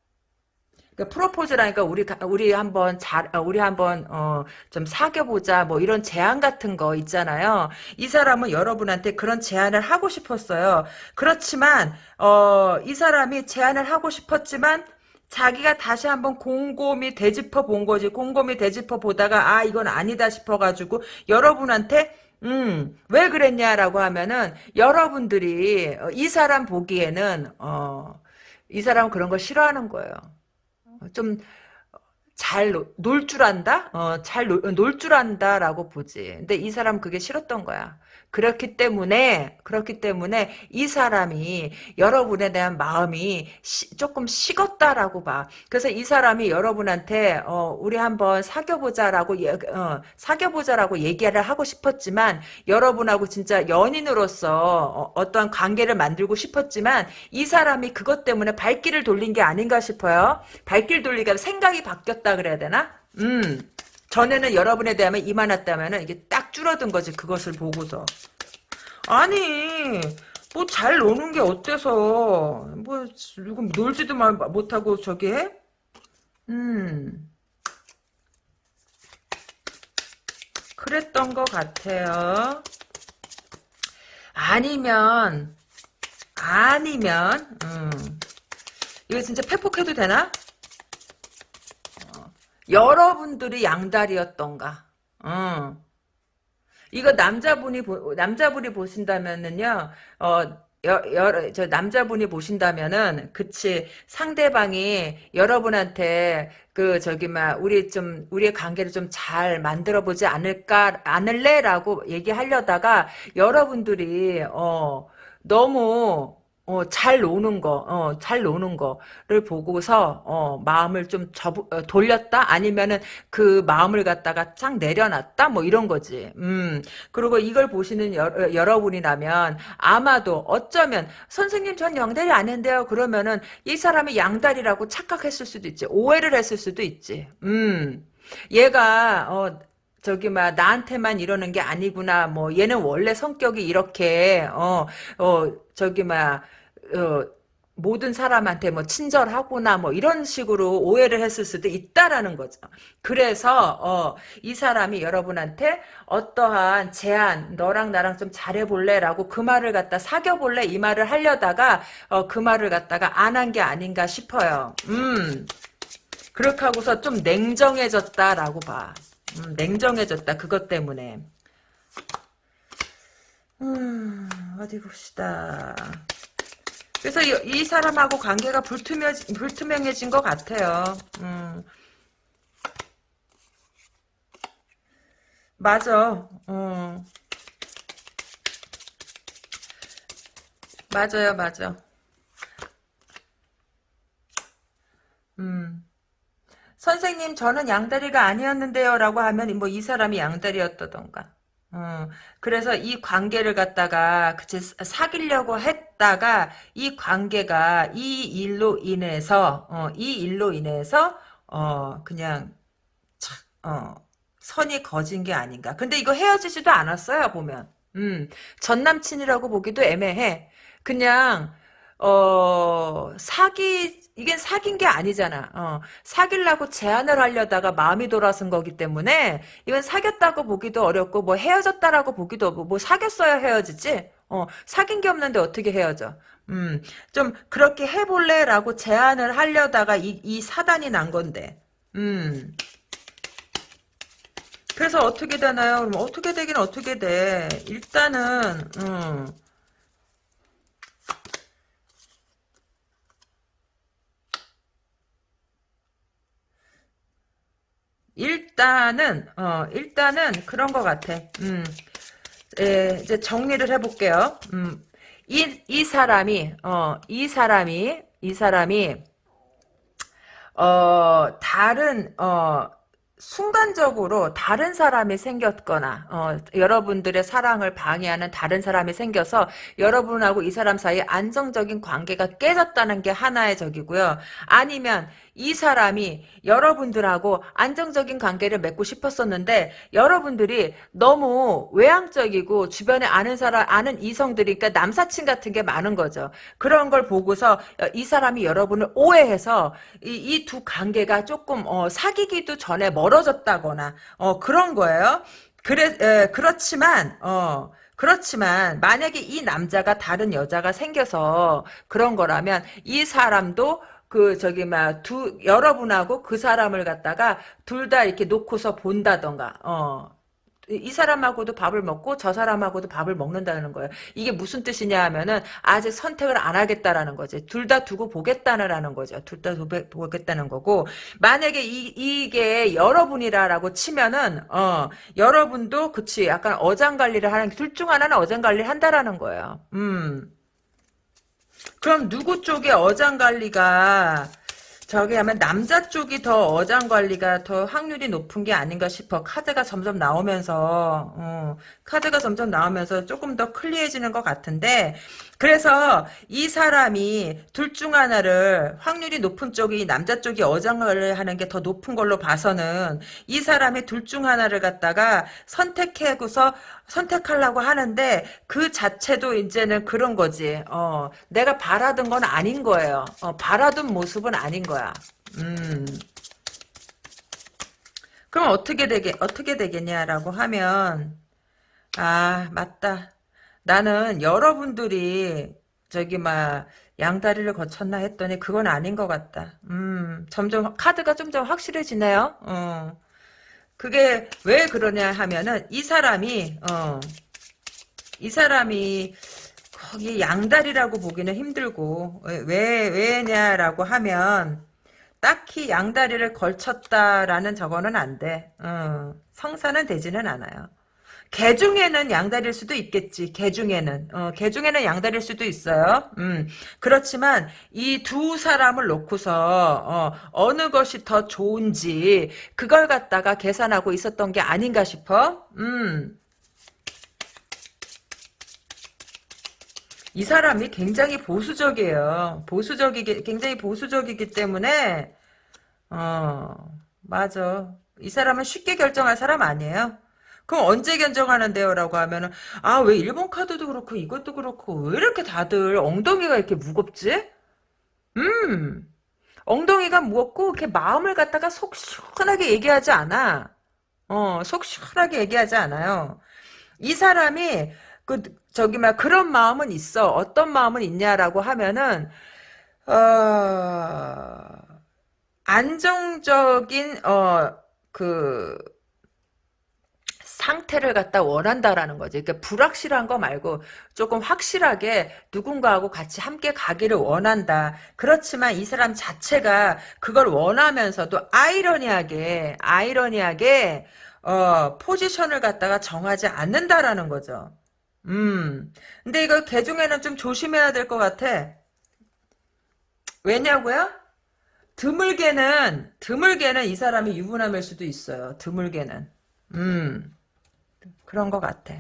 Speaker 1: 그러니까 프로포즈라니까 우리 가- 우리 한번 잘 어, 우리 한번 어, 좀 사귀어 보자 뭐 이런 제안 같은 거 있잖아요. 이 사람은 여러분한테 그런 제안을 하고 싶었어요. 그렇지만 어, 이 사람이 제안을 하고 싶었지만 자기가 다시 한번 곰곰이 되짚어 본 거지. 곰곰이 되짚어 보다가 아 이건 아니다 싶어 가지고 여러분한테 음, 왜 그랬냐라고 하면은 여러분들이 어, 이 사람 보기에는 어, 이 사람은 그런 거 싫어하는 거예요. 좀 잘놀줄 안다? 어, 잘 놀 줄 안다라고 보지. 근데 이 사람 그게 싫었던 거야. 그렇기 때문에, 그렇기 때문에 이 사람이 여러분에 대한 마음이 시- 조금 식었다라고 봐. 그래서 이 사람이 여러분한테, 어, 우리 한번 사귀어보자라고, 예, 어, 사귀어보자라고 얘기를 하고 싶었지만, 여러분하고 진짜 연인으로서 어, 떠한 관계를 만들고 싶었지만, 이 사람이 그것 때문에 발길을 돌린 게 아닌가 싶어요. 발길 돌리가 생각이 바뀌었다 그래야 되나? 음. 전에는 여러분에 대하면 이만했다면은 이게 딱 줄어든 거지 그것을 보고서. 아니 뭐 잘 노는 게 어때서 뭐 누구 놀지도 말 못하고 저기 해? 음 그랬던 것 같아요. 아니면 아니면 음 이거 진짜 팩폭해도 되나? 여러분들이 양다리였던가. 어. 이거 남자분이 보, 남자분이 보신다면은요. 어 여, 여, 저 남자분이 보신다면은 그치 상대방이 여러분한테 그 저기 막 우리 좀 우리의 관계를 좀 잘 만들어 보지 않을까 않을래라고 얘기하려다가 여러분들이 어 너무 어, 잘 노는 거, 어, 잘 노는 거를 보고서, 어, 마음을 좀 접, 어, 돌렸다? 아니면은 그 마음을 갖다가 쫙 내려놨다? 뭐 이런 거지. 음. 그리고 이걸 보시는 여, 어, 여러분이라면 아마도 어쩌면 선생님 전 양다리 아닌데요. 그러면은 이 사람이 양다리라고 착각했을 수도 있지. 오해를 했을 수도 있지. 음. 얘가, 어, 저기 막 나한테만 이러는 게 아니구나. 뭐 얘는 원래 성격이 이렇게 어어 저기 막 어, 모든 사람한테 뭐 친절하구나 뭐 이런 식으로 오해를 했을 수도 있다라는 거죠. 그래서 어, 이 사람이 여러분한테 어떠한 제안 너랑 나랑 좀 잘해볼래라고 그 말을 갖다 사겨볼래 이 말을 하려다가 어, 그 말을 갖다가 안 한 게 아닌가 싶어요. 음 그렇게 하고서 좀 냉정해졌다라고 봐. 음, 냉정해졌다 그것 때문에. 음, 어디 봅시다. 그래서 이, 이 사람하고 관계가 불투명, 불투명해진 것 같아요. 음. 맞아. 어. 맞아요, 맞아. 음. 선생님, 저는 양다리가 아니었는데요. 라고 하면, 뭐, 이 사람이 양다리였다던가. 어, 그래서 이 관계를 갖다가, 그치, 사귀려고 했다가, 이 관계가 이 일로 인해서, 어, 이 일로 인해서, 어, 그냥, 참, 어, 선이 거진 게 아닌가. 근데 이거 헤어지지도 않았어요, 보면. 음, 전 남친이라고 보기도 애매해. 그냥, 어, 사기, 이게 사귄 게 아니잖아. 어, 사귀려고 제안을 하려다가 마음이 돌아선 거기 때문에 이건 사귀었다고 보기도 어렵고 뭐 헤어졌다라고 보기도 어렵고 뭐 사귀었어야 헤어지지. 어, 사귄 게 없는데 어떻게 헤어져? 음, 좀 그렇게 해볼래라고 제안을 하려다가 이, 이 사단이 난 건데. 음. 그래서 어떻게 되나요? 그럼 어떻게 되긴 어떻게 돼. 일단은, 음. 일단은 어 일단은 그런 것 같아. 음. 예, 이제 정리를 해볼게요. 음. 이, 이 사람이, 어, 이 사람이, 이 사람이, 어, 다른, 어, 순간적으로 다른 사람이 생겼거나 어, 여러분들의 사랑을 방해하는 다른 사람이 생겨서 여러분하고 이 사람 사이에 안정적인 관계가 깨졌다는 게 하나의 적이고요. 아니면 이 사람이 여러분들하고 안정적인 관계를 맺고 싶었었는데 여러분들이 너무 외향적이고 주변에 아는 사람 아는 이성들이 그러니까 남사친 같은 게 많은 거죠. 그런 걸 보고서 이 사람이 여러분을 오해해서 이두 관계가 조금 어, 사귀기도 전에 멀어졌다거나 어, 그런 거예요. 그래 에, 그렇지만 어 그렇지만 만약에 이 남자가 다른 여자가 생겨서 그런 거라면 이 사람도 그 저기 막 두 여러분하고 그 사람을 갖다가 둘 다 이렇게 놓고서 본다던가 어. 이 사람하고도 밥을 먹고 저 사람하고도 밥을 먹는다는 거예요. 이게 무슨 뜻이냐 하면은 아직 선택을 안 하겠다라는 거지. 둘 다 두고 보겠다는 거죠. 둘다 두고 보겠다는 거고 만약에 이, 이게 여러분이라라고 치면은 어 여러분도 그치 약간 어장 관리를 하는 둘 중 하나는 어장 관리를 한다라는 거예요. 음. 그럼 누구 쪽에 어장 관리가 저기 하면 남자 쪽이 더 어장 관리가 더 확률이 높은 게 아닌가 싶어. 카드가 점점 나오면서 어, 카드가 점점 나오면서 조금 더 클리해지는 것 같은데 그래서 이 사람이 둘 중 하나를 확률이 높은 쪽이 남자 쪽이 어장을 하는 게 더 높은 걸로 봐서는 이 사람이 둘 중 하나를 갖다가 선택해고서 선택하려고 하는데 그 자체도 이제는 그런 거지. 어, 내가 바라던 건 아닌 거예요. 어, 바라던 모습은 아닌 거야. 음. 그럼 어떻게 되게 어떻게 되겠냐라고 하면 아 맞다. 나는 여러분들이 저기 막 양다리를 거쳤나 했더니 그건 아닌 것 같다. 음, 점점 카드가 좀 더 확실해지네요. 어. 그게 왜 그러냐 하면은 이 사람이 어, 이 사람이 거기 양다리라고 보기는 힘들고 왜 왜냐라고 하면 딱히 양다리를 걸쳤다라는 저거는 안 돼. 어, 성사는 되지는 않아요. 개 중에는 양다리일 수도 있겠지. 개 중에는. 어, 개 중에는 양다리일 수도 있어요. 음. 그렇지만 이 두 사람을 놓고서 어, 느 것이 더 좋은지 그걸 갖다가 계산하고 있었던 게 아닌가 싶어. 음. 이 사람이 굉장히 보수적이에요. 보수적이기 굉장히 보수적이기 때문에 어 맞아. 이 사람은 쉽게 결정할 사람 아니에요. 그럼 언제 견적하는데요? 라고 하면은, 아, 왜 일본 카드도 그렇고, 이것도 그렇고, 왜 이렇게 다들 엉덩이가 이렇게 무겁지? 음, 엉덩이가 무겁고, 이렇게 마음을 갖다가 속 시원하게 얘기하지 않아. 어, 속 시원하게 얘기하지 않아요. 이 사람이, 그, 저기, 막, 그런 마음은 있어. 어떤 마음은 있냐라고 하면은, 어, 안정적인, 어, 그, 상태를 갖다 원한다라는 거지. 그러니까 불확실한 거 말고 조금 확실하게 누군가하고 같이 함께 가기를 원한다. 그렇지만 이 사람 자체가 그걸 원하면서도 아이러니하게 아이러니하게 어, 포지션을 갖다가 정하지 않는다라는 거죠. 음. 근데 이거 개중에는 좀 조심해야 될 것 같아. 왜냐고요? 드물게는 드물게는 이 사람이 유부남일 수도 있어요. 드물게는. 음. 그런 것 같아.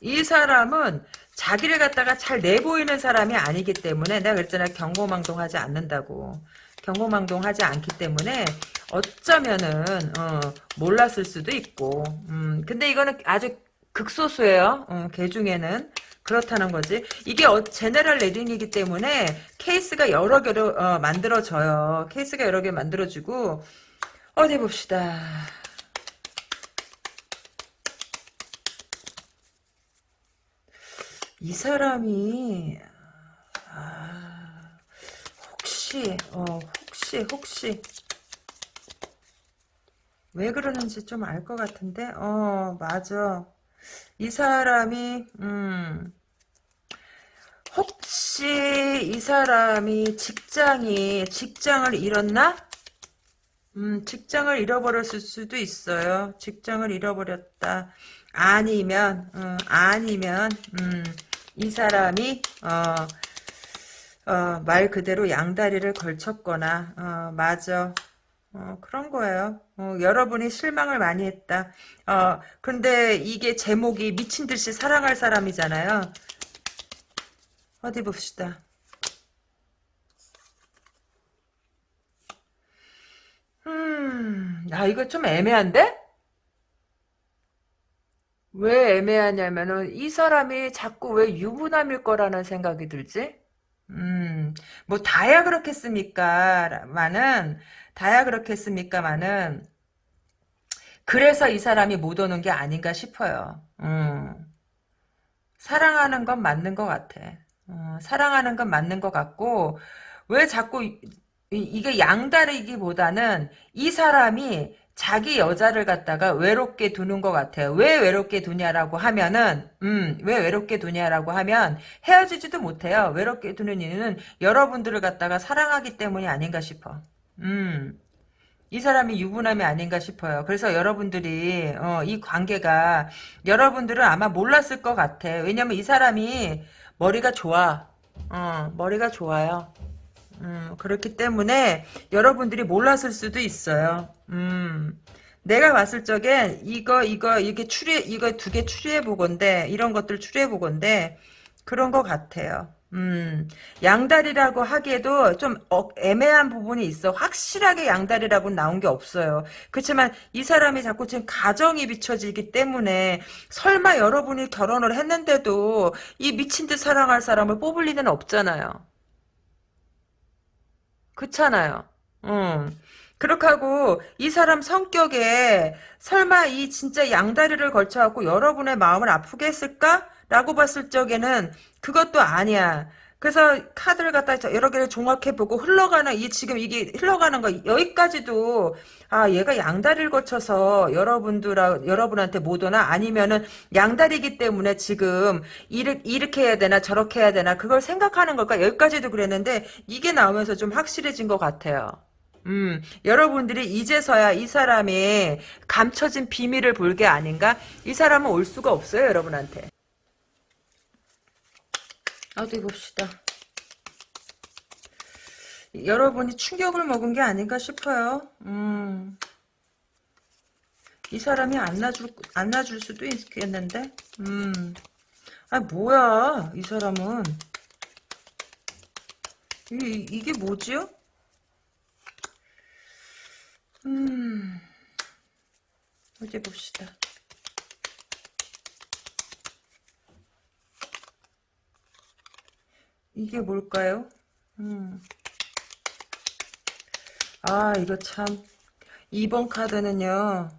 Speaker 1: 이 사람은 자기를 갖다가 잘 내보이는 사람이 아니기 때문에 내가 그랬잖아 경고망동하지 않는다고. 경고망동하지 않기 때문에 어쩌면은 어, 몰랐을 수도 있고. 음, 근데 이거는 아주 극소수예요. 어, 개 중에는. 그렇다는 거지. 이게 어, general reading이기 때문에 케이스가 여러 개로 어, 만들어져요. 케이스가 여러 개 만들어지고 어디 봅시다 이 사람이 아, 혹시 어, 혹시 혹시 왜 그러는지 좀 알 것 같은데 어 맞아 이 사람이 음 혹시 이 사람이 직장이 직장을 잃었나? 음, 직장을 잃어버렸을 수도 있어요. 직장을 잃어버렸다. 아니면, 어, 아니면, 음, 이 사람이, 어, 어, 말 그대로 양다리를 걸쳤거나, 어, 맞아. 어, 그런 거예요. 어, 여러분이 실망을 많이 했다. 어, 근데 이게 제목이 미친 듯이 사랑할 사람이잖아요. 어디 봅시다. 음, 아, 이거 좀 애매한데? 왜 애매하냐면은, 이 사람이 자꾸 왜 유부남일 거라는 생각이 들지? 음, 뭐, 다야 그렇겠습니까? 마는, 다야 그렇겠습니까마는, 그래서 이 사람이 못 오는 게 아닌가 싶어요. 음, 사랑하는 건 맞는 것 같아. 어, 사랑하는 건 맞는 것 같고, 왜 자꾸 이, 게 양다리기보다는 이 사람이 자기 여자를 갖다가 외롭게 두는 것 같아요. 왜 외롭게 두냐라고 하면은, 음, 왜 외롭게 두냐라고 하면 헤어지지도 못해요. 외롭게 두는 이유는 여러분들을 갖다가 사랑하기 때문이 아닌가 싶어. 음. 이 사람이 유부남이 아닌가 싶어요. 그래서 여러분들이 어, 이 관계가 여러분들은 아마 몰랐을 것 같아. 왜냐면 이 사람이 머리가 좋아. 어, 머리가 좋아요. 음, 그렇기 때문에 여러분들이 몰랐을 수도 있어요. 음, 내가 봤을 적에 이거 이거 이게 추리 이거 두 개 추리해 보건데 이런 것들 추리해 보건데 그런 것 같아요. 음, 양다리라고 하기에도 좀 어, 애매한 부분이 있어. 확실하게 양다리라고 나온 게 없어요. 그렇지만 이 사람이 자꾸 지금 가정이 비춰지기 때문에 설마 여러분이 결혼을 했는데도 이 미친 듯 사랑할 사람을 뽑을 리는 없잖아요. 그렇잖아요. 음. 그렇게 하고 이 사람 성격에 설마 이 진짜 양다리를 걸쳐갖고 여러분의 마음을 아프게 했을까? 라고 봤을 적에는 그것도 아니야. 그래서 카드를 갖다 여러 개를 종합해보고 흘러가는 이 지금 이게 흘러가는 거 여기까지도 아 얘가 양다리를 거쳐서 여러분들 여러분한테 못 오나 아니면은 양다리기 때문에 지금 이렇게, 이렇게 해야 되나 저렇게 해야 되나 그걸 생각하는 걸까 여기까지도 그랬는데 이게 나오면서 좀 확실해진 것 같아요. 음, 여러분들이 이제서야 이 사람이 감춰진 비밀을 볼 게 아닌가? 이 사람은 올 수가 없어요, 여러분한테. 어디 봅시다. 여러분이 충격을 먹은 게 아닌가 싶어요. 음. 이 사람이 안 놔줄, 안 놔줄 수도 있겠는데? 음. 아, 뭐야, 이 사람은. 이, 이게 뭐지요? 음. 어디 봅시다. 이게 뭘까요? 음. 아, 이거 참. 2번 카드는요.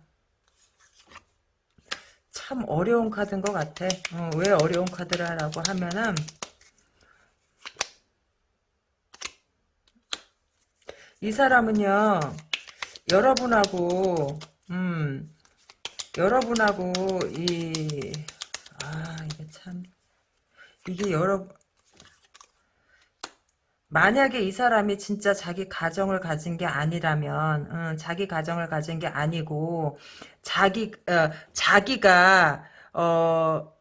Speaker 1: 참 어려운 카드인 것 같아. 어, 왜 어려운 카드라고 하면은, 이 사람은요, 여러분하고, 음, 여러분하고, 이, 아, 이게 참, 이게 여러, 만약에 이 사람이 진짜 자기 가정을 가진 게 아니라면, 음, 자기 가정을 가진 게 아니고, 자기, 어, 자기가, 어,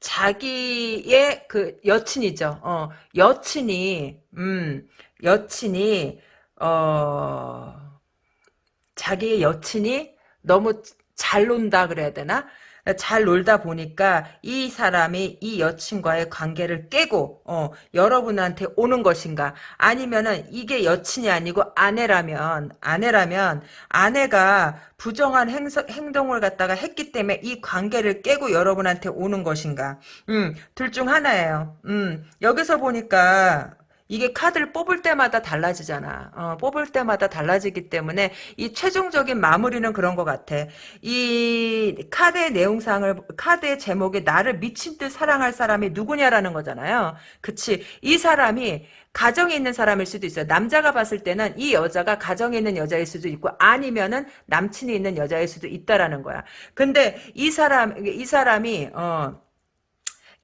Speaker 1: 자기의 그 여친이죠. 어, 여친이, 음, 여친이, 어, 자기의 여친이 너무 잘 논다 그래야 되나? 잘 놀다 보니까 이 사람이 이 여친과의 관계를 깨고 어, 여러분한테 오는 것인가? 아니면은 이게 여친이 아니고 아내라면 아내라면 아내가 부정한 행서, 행동을 갖다가 했기 때문에 이 관계를 깨고 여러분한테 오는 것인가? 음, 둘 중 하나예요. 음, 여기서 보니까 이게 카드를 뽑을 때마다 달라지잖아. 어, 뽑을 때마다 달라지기 때문에 이 최종적인 마무리는 그런 것 같아. 이 카드의 내용상을 카드의 제목에 나를 미친 듯 사랑할 사람이 누구냐라는 거잖아요. 그치? 이 사람이 가정에 있는 사람일 수도 있어요. 남자가 봤을 때는 이 여자가 가정에 있는 여자일 수도 있고 아니면은 남친이 있는 여자일 수도 있다라는 거야. 근데 이 사람 이 사람이 어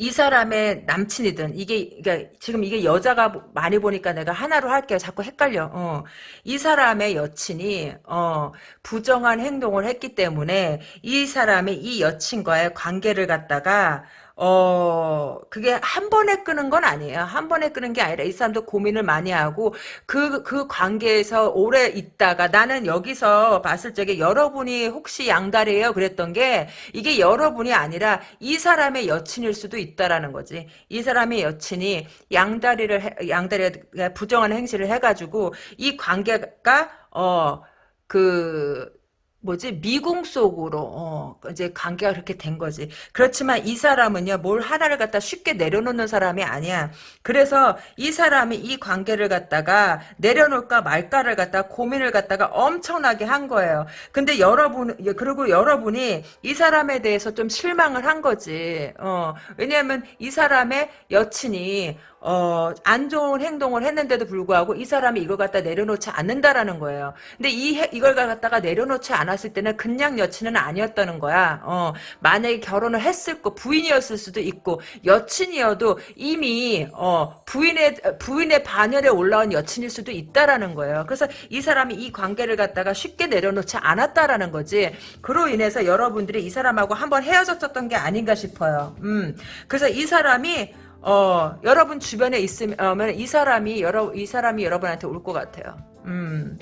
Speaker 1: 이 사람의 남친이든 이게 그러니까 지금 이게 여자가 많이 보니까 내가 하나로 할게요. 자꾸 헷갈려. 어. 이 사람의 여친이 어, 부정한 행동을 했기 때문에 이 사람이 이 여친과의 관계를 갖다가 어, 그게 한 번에 끄는 건 아니에요. 한 번에 끄는 게 아니라 이 사람도 고민을 많이 하고 그, 그 관계에서 오래 있다가 나는 여기서 봤을 적에 여러분이 혹시 양다리예요? 그랬던 게 이게 여러분이 아니라 이 사람의 여친일 수도 있다라는 거지. 이 사람의 여친이 양다리를, 해, 양다리가 부정한 행실을 해가지고 이 관계가, 어, 그, 뭐지 미궁 속으로 어, 이제 관계가 그렇게 된 거지. 그렇지만 이 사람은요 뭘 하나를 갖다 쉽게 내려놓는 사람이 아니야. 그래서 이 사람이 이 관계를 갖다가 내려놓을까 말까를 갖다 고민을 갖다가 엄청나게 한 거예요. 근데 여러분 그리고 여러분이 이 사람에 대해서 좀 실망을 한 거지. 어, 왜냐하면 이 사람의 여친이 어, 안 좋은 행동을 했는데도 불구하고 이 사람이 이걸 갖다 내려놓지 않는다라는 거예요. 근데 이, 이걸 갖다가 내려놓지 않았을 때는 그냥 여친은 아니었다는 거야. 어, 만약에 결혼을 했을 거, 부인이었을 수도 있고, 여친이어도 이미, 어, 부인의, 부인의 반열에 올라온 여친일 수도 있다라는 거예요. 그래서 이 사람이 이 관계를 갖다가 쉽게 내려놓지 않았다라는 거지. 그로 인해서 여러분들이 이 사람하고 한번 헤어졌었던 게 아닌가 싶어요. 음. 그래서 이 사람이 어, 여러분 주변에 있으면 이 사람이 여러 이 사람이 여러분한테 올 것 같아요. 음.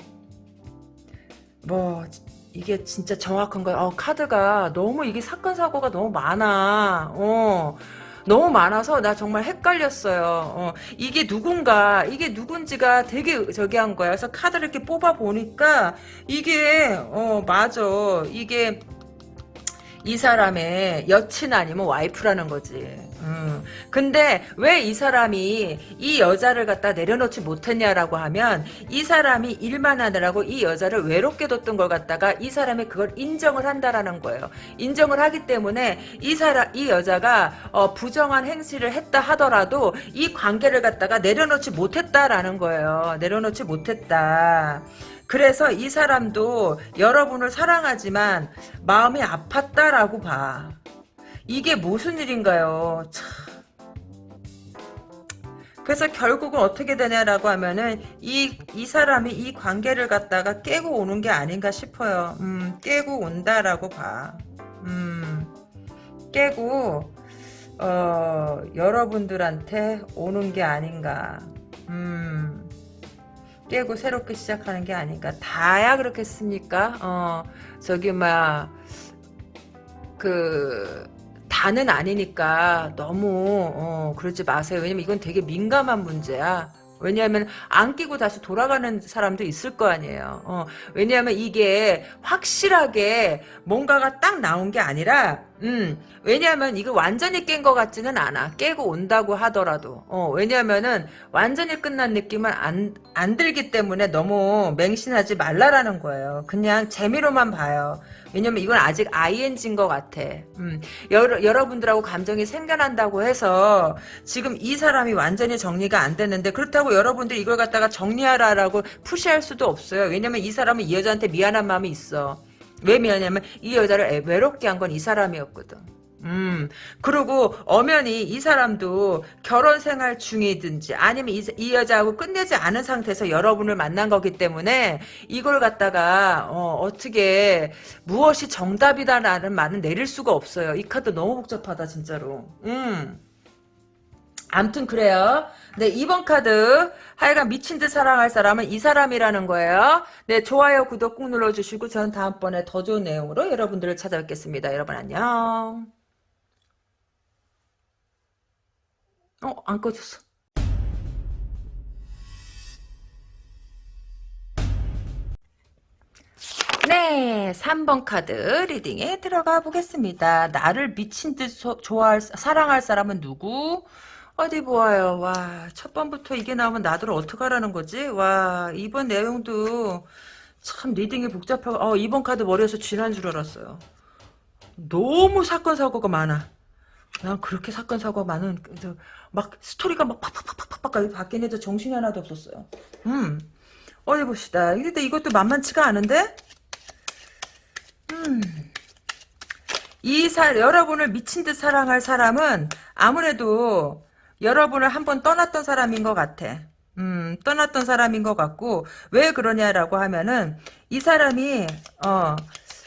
Speaker 1: 뭐 이게 진짜 정확한 거야. 어, 카드가 너무 이게 사건 사고가 너무 많아. 어. 너무 많아서 나 정말 헷갈렸어요. 어, 이게 누군가, 이게 누군지가 되게 저기 한 거야. 그래서 카드를 이렇게 뽑아 보니까 이게 어 맞아. 이게 이 사람의 여친 아니면 와이프라는 거지. 음. 근데 왜 이 사람이 이 여자를 갖다 내려놓지 못했냐라고 하면 이 사람이 일만 하느라고 이 여자를 외롭게 뒀던 걸 갖다가 이 사람이 그걸 인정을 한다라는 거예요. 인정을 하기 때문에 이 사람 이 여자가 어, 부정한 행실을 했다 하더라도 이 관계를 갖다가 내려놓지 못했다라는 거예요. 내려놓지 못했다. 그래서 이 사람도 여러분을 사랑하지만 마음이 아팠다라고 봐. 이게 무슨 일인가요? 참. 그래서 결국은 어떻게 되냐라고 하면은 이, 이 사람이 이 관계를 갖다가 깨고 오는 게 아닌가 싶어요. 음, 깨고 온다라고 봐. 음, 깨고, 어, 여러분들한테 오는 게 아닌가. 음. 깨고 새롭게 시작하는 게 아닌가. 다야 그렇겠습니까? 어, 저기, 막, 그, 다는 아니니까 너무, 어, 그러지 마세요. 왜냐면 이건 되게 민감한 문제야. 왜냐하면 안 끼고 다시 돌아가는 사람도 있을 거 아니에요. 어, 왜냐하면 이게 확실하게 뭔가가 딱 나온 게 아니라 음, 왜냐하면 이거 완전히 깬 것 같지는 않아. 깨고 온다고 하더라도. 어, 왜냐하면은 완전히 끝난 느낌은 안, 안 들기 때문에 너무 맹신하지 말라라는 거예요. 그냥 재미로만 봐요. 왜냐면 이건 아직 ING인 것 같아. 음, 여러, 여러분들하고 감정이 생겨난다고 해서 지금 이 사람이 완전히 정리가 안 됐는데 그렇다고 여러분들이 이걸 갖다가 정리하라라고 푸시할 수도 없어요. 왜냐면 이 사람은 이 여자한테 미안한 마음이 있어. 왜 미안하냐면 이 여자를 외롭게 한 건 이 사람이었거든. 음, 그리고 엄연히 이 사람도 결혼 생활 중이든지 아니면 이, 이, 여자하고 끝내지 않은 상태에서 여러분을 만난 거기 때문에 이걸 갖다가 어, 떻게 무엇이 정답이다라는 말은 내릴 수가 없어요. 이 카드 너무 복잡하다 진짜로. 음. 암튼 그래요. 네, 2번 카드. 하여간 미친 듯 사랑할 사람은 이 사람이라는 거예요. 네, 좋아요, 구독 꾹 눌러주시고 저는 다음번에 더 좋은 내용으로 여러분들을 찾아뵙겠습니다. 여러분 안녕. 어, 안 꺼졌어. 네, 3번 카드 reading에 들어가 보겠습니다. 나를 미친 듯 소, 좋아할, 사랑할 사람은 누구? 어디 보아요. 와, 첫 번부터 이게 나오면 나더러 어떡하라는 거지? 와, 이번 내용도 참 reading이 복잡하고, 어, 이번 카드 머리에서 쥐난 줄 알았어요. 너무 사건, 사고가 많아. 난 그렇게 사건, 사고가 많은, 막 스토리가 막 팍팍팍팍팍 바뀐 애도 정신이 하나도 없었어요. 음, 어디 봅시다. 근데 이것도 만만치가 않은데? 음. 이 사, 여러분을 미친 듯 사랑할 사람은 아무래도 여러분을 한번 떠났던 사람인 것 같아. 음, 떠났던 사람인 것 같고, 왜 그러냐라고 하면은, 이 사람이, 어,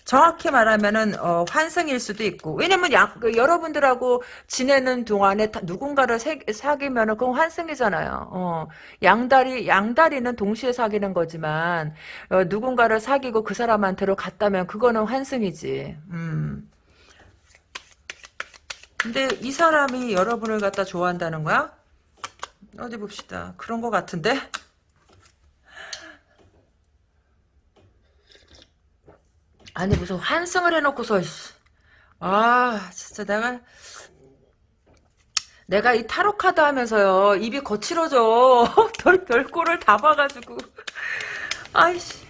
Speaker 1: 정확히 말하면은, 어, 환승일 수도 있고, 왜냐면, 야, 그 여러분들하고 지내는 동안에 다 누군가를 사, 사귀면은 그건 환승이잖아요. 어, 양다리, 양다리는 동시에 사귀는 거지만, 어, 누군가를 사귀고 그 사람한테로 갔다면 그거는 환승이지. 음. 근데 이 사람이 여러분을 갖다 좋아한다는 거야? 어디 봅시다. 그런 거 같은데? 아니 무슨 환승을 해놓고서 아 진짜 내가 내가 이 타로 카드 하면서요 입이 거칠어져 *laughs* 별 별꼴을 다 봐가지고 아이씨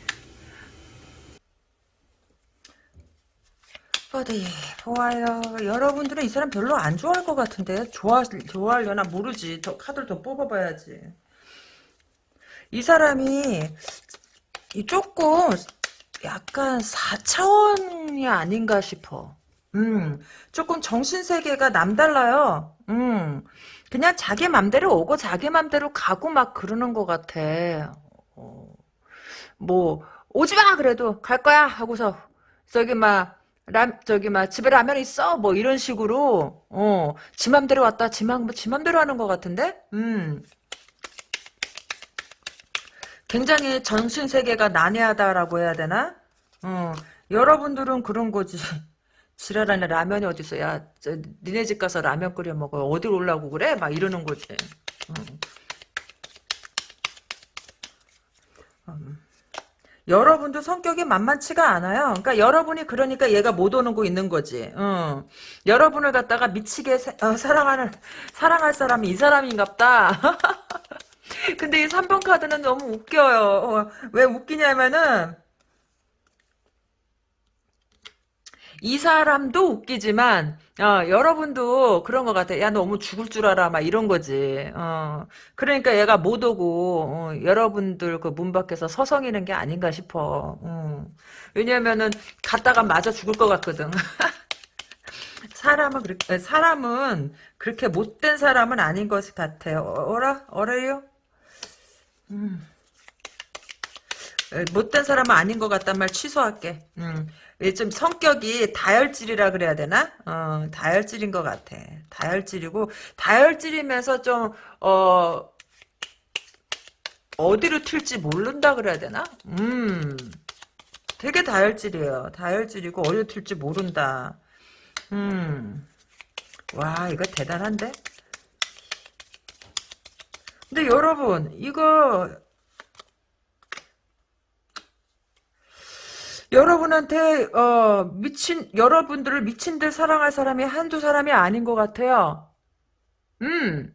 Speaker 1: 어디 보아요. 여러분들은 이 사람 별로 안 좋아할 것 같은데 좋아 좋아하려나 모르지. 더 카드를 더 뽑아봐야지. 이 사람이 이 조금 약간 4차원이 아닌가 싶어. 음, 조금 정신세계가 남달라요. 음, 그냥 자기 맘대로 오고 자기 맘대로 가고 막 그러는 것 같아. 어, 뭐, 오지 마! 그래도 갈 거야! 하고서, 저기 막, 라, 저기 막 집에 라면 있어? 뭐 이런 식으로 어지 맘대로 왔다. 지, 맘, 지 맘대로 하는 것 같은데? 음. 굉장히 정신 세계가 난해하다라고 해야 되나? 어. 여러분들은 그런 거지. *laughs* 지랄하네 라면이 어디서 야 저, 니네 집 가서 라면 끓여 먹어. 어디 올라고 그래? 막 이러는 거지. 어. 여러분도 성격이 만만치가 않아요. 그러니까 여러분이 그러니까 얘가 못 오는 거 있는 거지. 어. 여러분을 갖다가 미치게 사, 어, 사랑하는 사랑할 사람이 이 사람인갑다. *laughs* 근데 이 3번 카드는 너무 웃겨요. 어, 왜 웃기냐면은 이 사람도 웃기지만 어, 여러분도 그런 것 같아. 야 너무 죽을 줄 알아. 막 이런 거지. 어, 그러니까 얘가 못 오고 어, 여러분들 그 문 밖에서 서성이는 게 아닌가 싶어. 어. 왜냐면은 갔다가 맞아 죽을 것 같거든. *laughs* 사람은 그렇게 사람은 그렇게 못된 사람은 아닌 것 같아요. 어, 어라 어래요? 음. 못된 사람은 아닌 것 같단 말 취소할게. 음. 좀 성격이 다혈질이라 그래야 되나? 어, 다혈질인 것 같아. 다혈질이고 다혈질이면서 좀 어, 어디로 튈지 모른다 그래야 되나? 음, 되게 다혈질이에요. 다혈질이고 어디로 튈지 모른다. 음, 와 이거 대단한데? 근데 여러분 이거 여러분한테 어, 미친 여러분들을 미친 듯 사랑할 사람이 한두 사람이 아닌 것 같아요. 음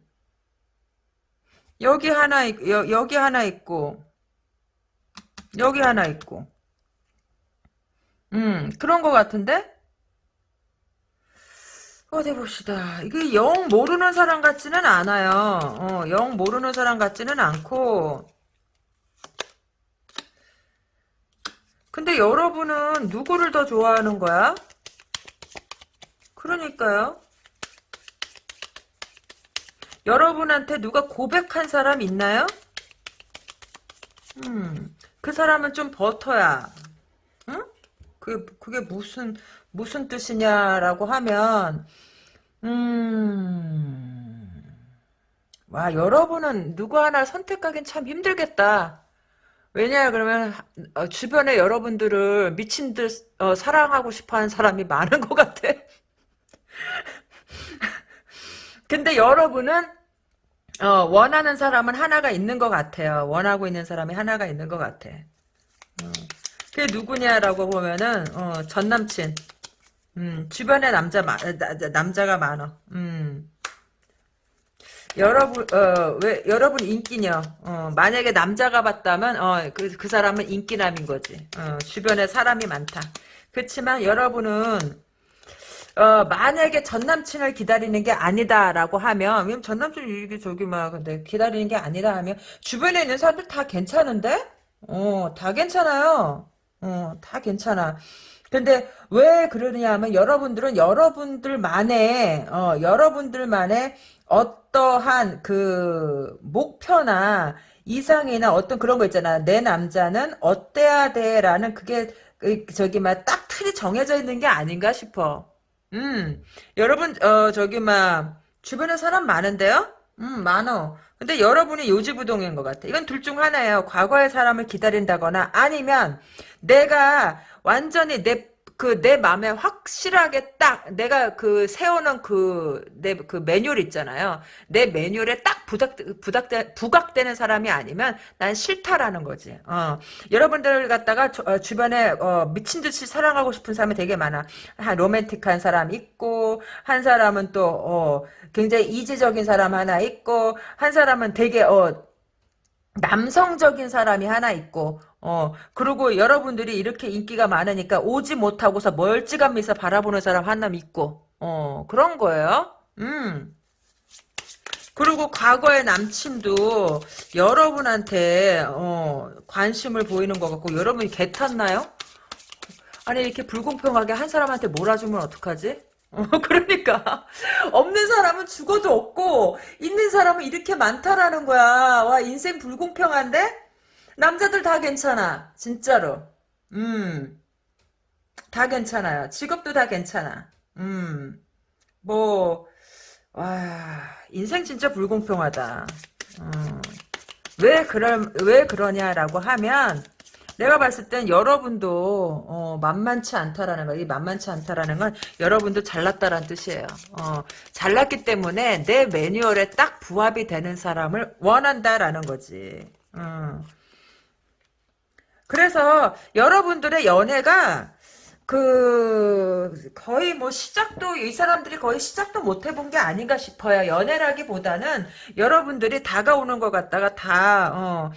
Speaker 1: 여기 하나 있, 여, 여기 하나 있고 여기 하나 있고 음 그런 것 같은데 어디 봅시다. 이게 영 모르는 사람 같지는 않아요. 어, 영 모르는 사람 같지는 않고 근데 여러분은 누구를 더 좋아하는 거야? 그러니까요. 여러분한테 누가 고백한 사람 있나요? 음, 그 사람은 좀 버터야. 응? 그게, 그게 무슨, 무슨 뜻이냐라고 하면, 음, 와, 여러분은 누구 하나 선택하긴 참 힘들겠다. 왜냐 그러면 어, 주변에 여러분들을 미친 듯 어, 사랑하고 싶어하는 사람이 많은 것 같아. *laughs* 근데 여러분은 어, 원하는 사람은 하나가 있는 것 같아요. 원하고 있는 사람이 하나가 있는 것 같아. 어. 그게 누구냐라고 보면은 어, 전 남친. 음, 주변에 남자 마, 나, 남자가 많아. 음. 여러분 어 왜 여러분 인기녀 어 만약에 남자가 봤다면 어그그 그 사람은 인기남인 거지. 어 주변에 사람이 많다. 그렇지만 여러분은 어 만약에 전 남친을 기다리는 게 아니다라고 하면 전 남친 이게 저기 막 근데 기다리는 게 아니다 하면 주변에 있는 사람들 다 괜찮은데? 어 다 괜찮아요. 어 다 괜찮아. 근데 왜 그러냐 하면 여러분들은 여러분들만의 어, 여러분들만의 어 떠한 그 목표나 이상이나 어떤 그런 거 있잖아. 내 남자는 어때야 돼라는 그게 그, 저기 막딱 틀이 정해져 있는 게 아닌가 싶어. 음, 여러분 어 저기 막 주변에 사람 많은데요? 음, 많어. 근데 여러분이 요지부동인 것 같아. 이건 둘 중 하나예요. 과거의 사람을 기다린다거나 아니면 내가 완전히 내 그 내 마음에 확실하게 딱 내가 그 세우는 그내 그 매뉴얼 있잖아요. 내 매뉴얼에 딱 부닥 부닥 부각되는 사람이 아니면 난 싫다라는 거지. 어. 여러분들 갖다가 저, 어, 주변에 어, 미친 듯이 사랑하고 싶은 사람이 되게 많아. 한 로맨틱한 사람 있고 한 사람은 또 어, 굉장히 이지적인 사람 하나 있고 한 사람은 되게 어 남성적인 사람이 하나 있고 어 그리고 여러분들이 이렇게 인기가 많으니까 오지 못하고서 멀찌감미서 바라보는 사람 하나 있고 어 그런 거예요 음 그리고 과거의 남친도 여러분한테 어 관심을 보이는 것 같고 여러분이 개 탔나요? 아니 이렇게 불공평하게 한 사람한테 몰아주면 어떡하지? 어, *laughs* 그러니까 없는 사람은 죽어도 없고 있는 사람은 이렇게 많다라는 거야. 와 인생 불공평한데? 남자들 다 괜찮아. 진짜로. 음. 다 괜찮아요. 직업도 다 괜찮아. 음. 뭐 와, 인생 진짜 불공평하다. 음. 왜 그럴 왜 그러냐라고 하면 내가 봤을 땐 여러분도 어, 만만치 않다라는 거. 이 만만치 않다라는 건 여러분도 잘났다라는 뜻이에요. 어, 잘났기 때문에 내 매뉴얼에 딱 부합이 되는 사람을 원한다라는 거지. 음. 그래서 여러분들의 연애가 그 거의 뭐 시작도 이 사람들이 거의 시작도 못 해본 게 아닌가 싶어요. 연애라기보다는 여러분들이 다가오는 것 같다가 다어어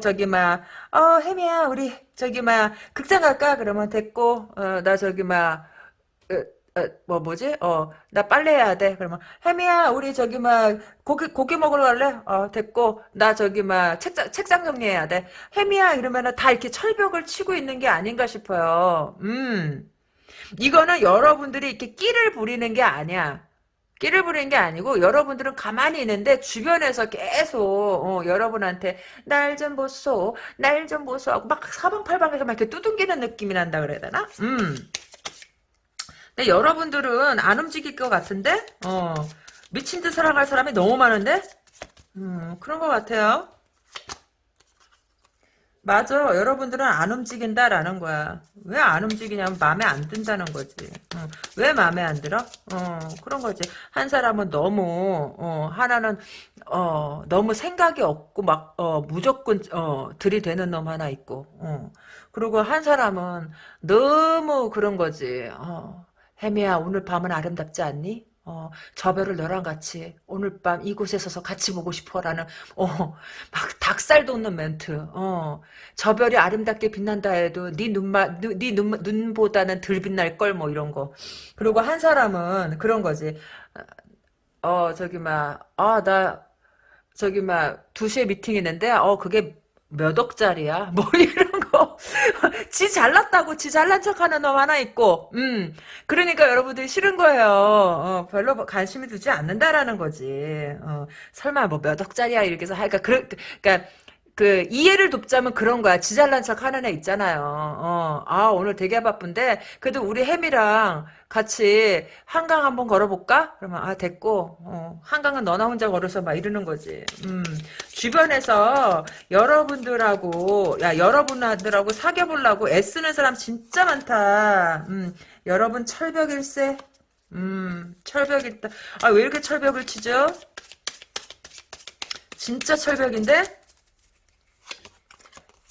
Speaker 1: 저기 막어 혜미야 우리 저기 막 극장 갈까 그러면 됐고 어 나 저기 막 어, 뭐 뭐지? 어, 나 빨래 해야 돼. 그러면 혜미야, 우리 저기 막 고기 고기 먹으러 갈래? 어, 됐고 나 저기 막 책장 책장 정리해야 돼. 혜미야 이러면은 다 이렇게 철벽을 치고 있는 게 아닌가 싶어요. 음. 이거는 여러분들이 이렇게 끼를 부리는 게 아니야. 끼를 부리는 게 아니고 여러분들은 가만히 있는데 주변에서 계속 어, 여러분한테 날 좀 보소, 날 좀 보소 하고 막 사방팔방에서 막 이렇게 두둥기는 느낌이 난다 그래야 되나? 음. 근데 여러분들은 안 움직일 것 같은데? 어, 미친 듯 사랑할 사람이 너무 많은데? 음, 그런 것 같아요. 맞아. 여러분들은 안 움직인다라는 거야. 왜 안 움직이냐면 마음에 안 든다는 거지. 어, 왜 마음에 안 들어? 어, 그런 거지. 한 사람은 너무 어, 하나는 어, 너무 생각이 없고 막 어, 무조건 어, 들이대는 놈 하나 있고. 어. 그리고 한 사람은 너무 그런 거지. 어. 혜미야 오늘 밤은 아름답지 않니? 어, 저 별을 너랑 같이 오늘 밤 이곳에 서서 같이 보고 싶어라는 어, 막 닭살 돋는 멘트. 어, 저 별이 아름답게 빛난다 해도 네 눈만 네 눈, 눈보다는 덜 빛날 걸 뭐 이런 거. 그리고 한 사람은 그런 거지. 어, 저기 막 아, 나 저기 막 2시에 미팅 있는데 어, 그게 몇 억짜리야? 뭐 *laughs* 이런 거. 지 잘났다고 지 잘난 척하는 놈 하나 있고, 음. 그러니까 여러분들이 싫은 거예요. 어, 별로 관심이 두지 않는다라는 거지. 어, 설마 뭐 몇 억짜리야 이렇게 해서 하니까 그, 그러니까 그 이해를 돕자면 그런 거야. 지잘난 척 하는 애 있잖아요. 어, 아 오늘 되게 바쁜데 그래도 우리 혜미랑 같이 한강 한번 걸어볼까? 그러면 아 됐고 어, 한강은 너나 혼자 걸어서 막 이러는 거지. 음, 주변에서 여러분들하고 야 여러분들하고 사귀어보려고 애쓰는 사람 진짜 많다. 음, 여러분 철벽일세. 음, 철벽 있다. 아 왜 이렇게 철벽을 치죠? 진짜 철벽인데?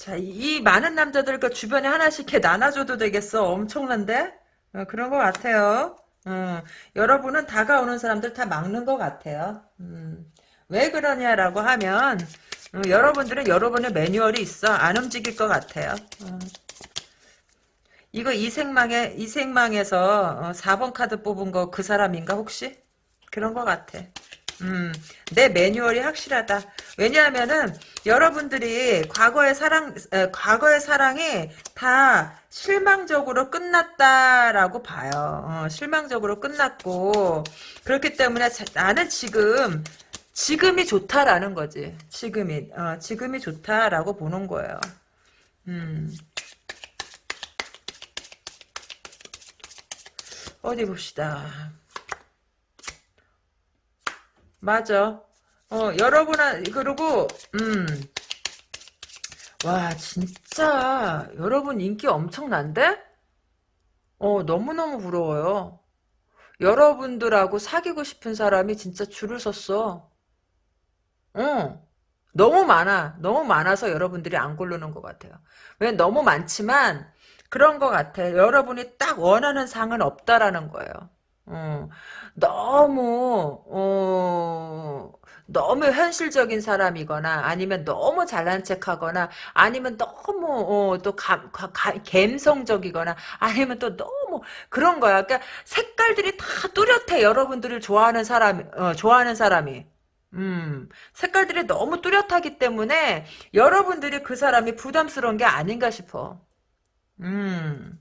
Speaker 1: 자, 이 많은 남자들 그 주변에 하나씩 이렇게 나눠줘도 되겠어. 엄청난데? 어, 그런 것 같아요. 어, 여러분은 다가오는 사람들 다 막는 것 같아요. 음, 왜 그러냐라고 하면 어, 여러분들은 여러분의 매뉴얼이 있어. 안 움직일 것 같아요. 어. 이거 이생망에 이생망에서 4번 카드 뽑은 거 그 사람인가 혹시? 그런 것 같아. 음, 내 매뉴얼이 확실하다. 왜냐하면은 여러분들이 과거의 사랑, 에, 과거의 사랑이 다 실망적으로 끝났다라고 봐요. 어, 실망적으로 끝났고 그렇기 때문에 자, 나는 지금 지금이 좋다라는 거지. 지금이 어, 지금이 좋다라고 보는 거예요. 음. 어디 봅시다. 맞아. 어, 여러분한, 그리고, 음. 와, 진짜, 여러분 인기 엄청난데? 어, 너무너무 부러워요. 여러분들하고 사귀고 싶은 사람이 진짜 줄을 섰어. 어. 너무 많아. 너무 많아서 여러분들이 안 고르는 것 같아요. 왜 너무 많지만, 그런 것 같아. 여러분이 딱 원하는 상은 없다라는 거예요. 어, 너무 어, 너무 현실적인 사람이거나 아니면 너무 잘난 척하거나 아니면 너무 어, 또 감, 가, 가, 감성적이거나 아니면 또 너무 그런 거야. 그러니까 색깔들이 다 뚜렷해. 여러분들을 좋아하는 사람 어, 좋아하는 사람이. 음, 색깔들이 너무 뚜렷하기 때문에 여러분들이 그 사람이 부담스러운 게 아닌가 싶어. 음,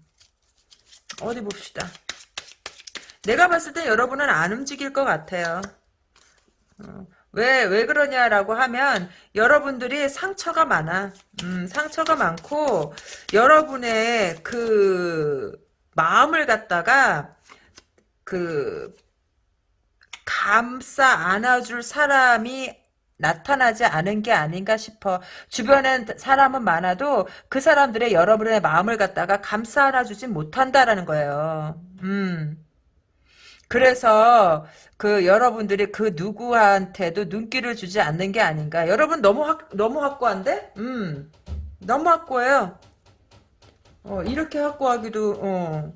Speaker 1: 어디 봅시다. 내가 봤을 때 여러분은 안 움직일 것 같아요. 어, 왜, 왜 그러냐라고 하면, 여러분들이 상처가 많아. 음, 상처가 많고, 여러분의 그, 마음을 갖다가, 그, 감싸 안아줄 사람이 나타나지 않은 게 아닌가 싶어. 주변엔 사람은 많아도 그 사람들의 여러분의 마음을 갖다가 감싸 안아주진 못한다라는 거예요. 음. 그래서 그 여러분들이 그 누구한테도 눈길을 주지 않는 게 아닌가. 여러분 너무 확 너무 확고한데? 음. 너무 확고해요. 어, 이렇게 확고하기도 어.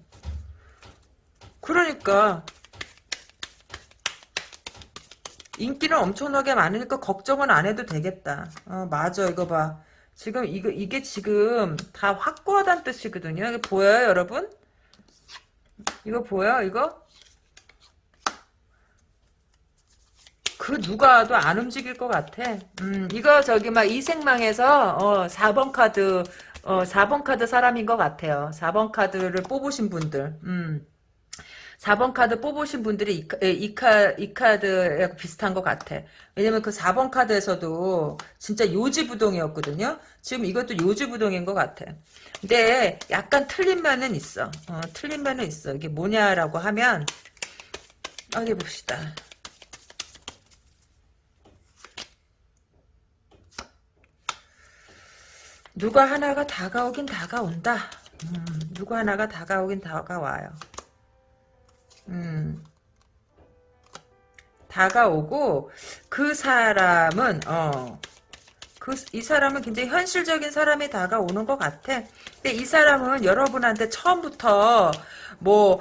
Speaker 1: 그러니까 인기는 엄청나게 많으니까 걱정은 안 해도 되겠다. 어, 맞아. 이거 봐. 지금 이거 이게 지금 다 확고하다는 뜻이거든요. 이게 보여요, 여러분? 이거 보여? 이거? 그 누가 도 안 움직일 것 같아. 음, 이거 저기 막 이생망에서 어, 4번 카드 어, 4번 카드 사람인 것 같아요. 4번 카드를 뽑으신 분들. 음. 4번 카드 뽑으신 분들이 이, 이, 카, 이 카드에 비슷한 것 같아. 왜냐면 그 4번 카드에서도 진짜 요지부동이었거든요. 지금 이것도 요지부동인 것 같아. 근데 약간 틀린 면은 있어. 어, 틀린 면은 있어. 이게 뭐냐라고 하면 어디 봅시다. 누가 하나가 다가오긴 다가온다. 음, 누구 하나가 다가오긴 다가와요. 음, 다가오고 그 사람은 어, 그, 이 사람은 굉장히 현실적인 사람이 다가오는 것 같아. 근데 이 사람은 여러분한테 처음부터 뭐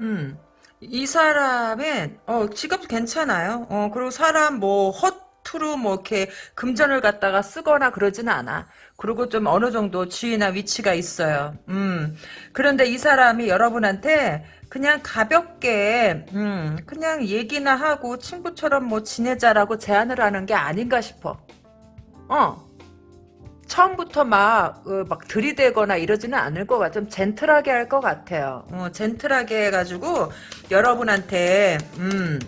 Speaker 1: 음, 이 사람은 어, 직업 괜찮아요. 어, 그리고 사람 뭐 헛, 투로 뭐 이렇게 금전을 갖다가 쓰거나 그러지는 않아. 그리고 좀 어느 정도 지위나 위치가 있어요. 음. 그런데 이 사람이 여러분한테 그냥 가볍게 음, 그냥 얘기나 하고 친구처럼 뭐 지내자라고 제안을 하는 게 아닌가 싶어. 어. 처음부터 막, 어, 막 들이대거나 이러지는 않을 것 같아. 좀 젠틀하게 할 것 같아요. 어, 젠틀하게 해가지고, 여러분한테, 음,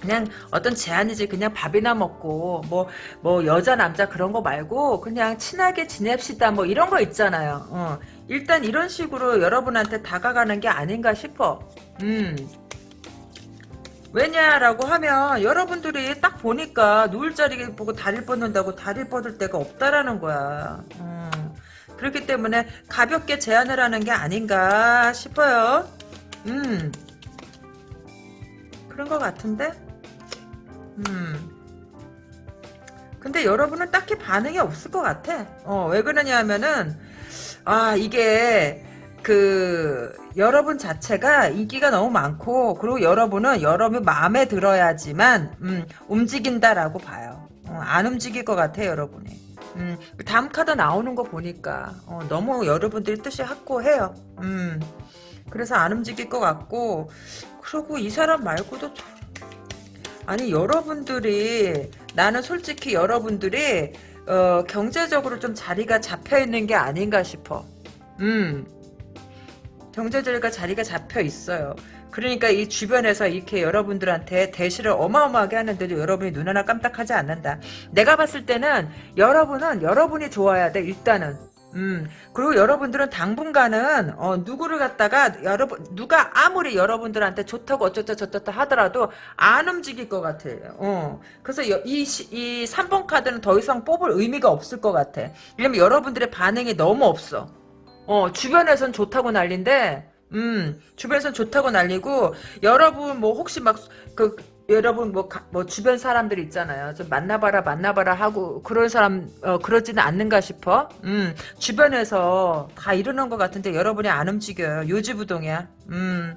Speaker 1: 그냥 어떤 제안이지 그냥 밥이나 먹고 뭐뭐 뭐 여자 남자 그런 거 말고 그냥 친하게 지냅시다 뭐 이런 거 있잖아요. 어. 일단 이런 식으로 여러분한테 다가가는 게 아닌가 싶어. 음. 왜냐라고 하면 여러분들이 딱 보니까 누울 자리 보고 다리를 뻗는다고 다리를 뻗을 데가 없다라는 거야. 음. 그렇기 때문에 가볍게 제안을 하는 게 아닌가 싶어요. 음. 그런 것 같은데? 음. 근데 여러분은 딱히 반응이 없을 것 같아. 어, 왜 그러냐 하면은, 아, 이게, 그, 여러분 자체가 인기가 너무 많고, 그리고 여러분은 여러분 마음에 들어야지만, 음, 움직인다라고 봐요. 어, 안 움직일 것 같아, 여러분이. 음, 다음 카드 나오는 거 보니까, 어, 너무 여러분들이 뜻이 확고해요. 음, 그래서 안 움직일 것 같고 그리고 이 사람 말고도 아니 여러분들이 나는 솔직히 여러분들이 어, 경제적으로 좀 자리가 잡혀 있는 게 아닌가 싶어. 음. 경제적으로 자리가 잡혀 있어요. 그러니까 이 주변에서 이렇게 여러분들한테 대시를 어마어마하게 하는데도 여러분이 눈 하나 깜짝하지 않는다. 내가 봤을 때는 여러분은 여러분이 좋아야 돼 일단은. 음 그리고 여러분들은 당분간은 어, 누구를 갖다가 여러분 누가 아무리 여러분들한테 좋다고 어쩌다 저쩌다 하더라도 안 움직일 것 같아요. 어 그래서 이이 이 3번 카드는 더 이상 뽑을 의미가 없을 것 같아. 왜냐면 여러분들의 반응이 너무 없어. 어 주변에선 좋다고 난린데 음, 주변에선 좋다고 난리고, 여러분, 뭐, 혹시 막, 그, 여러분, 뭐, 가, 뭐, 주변 사람들 있잖아요. 좀 만나봐라, 만나봐라 하고, 그런 사람, 어, 그러지는 않는가 싶어? 음, 주변에서 다 이러는 것 같은데, 여러분이 안 움직여요. 요지부동이야. 음.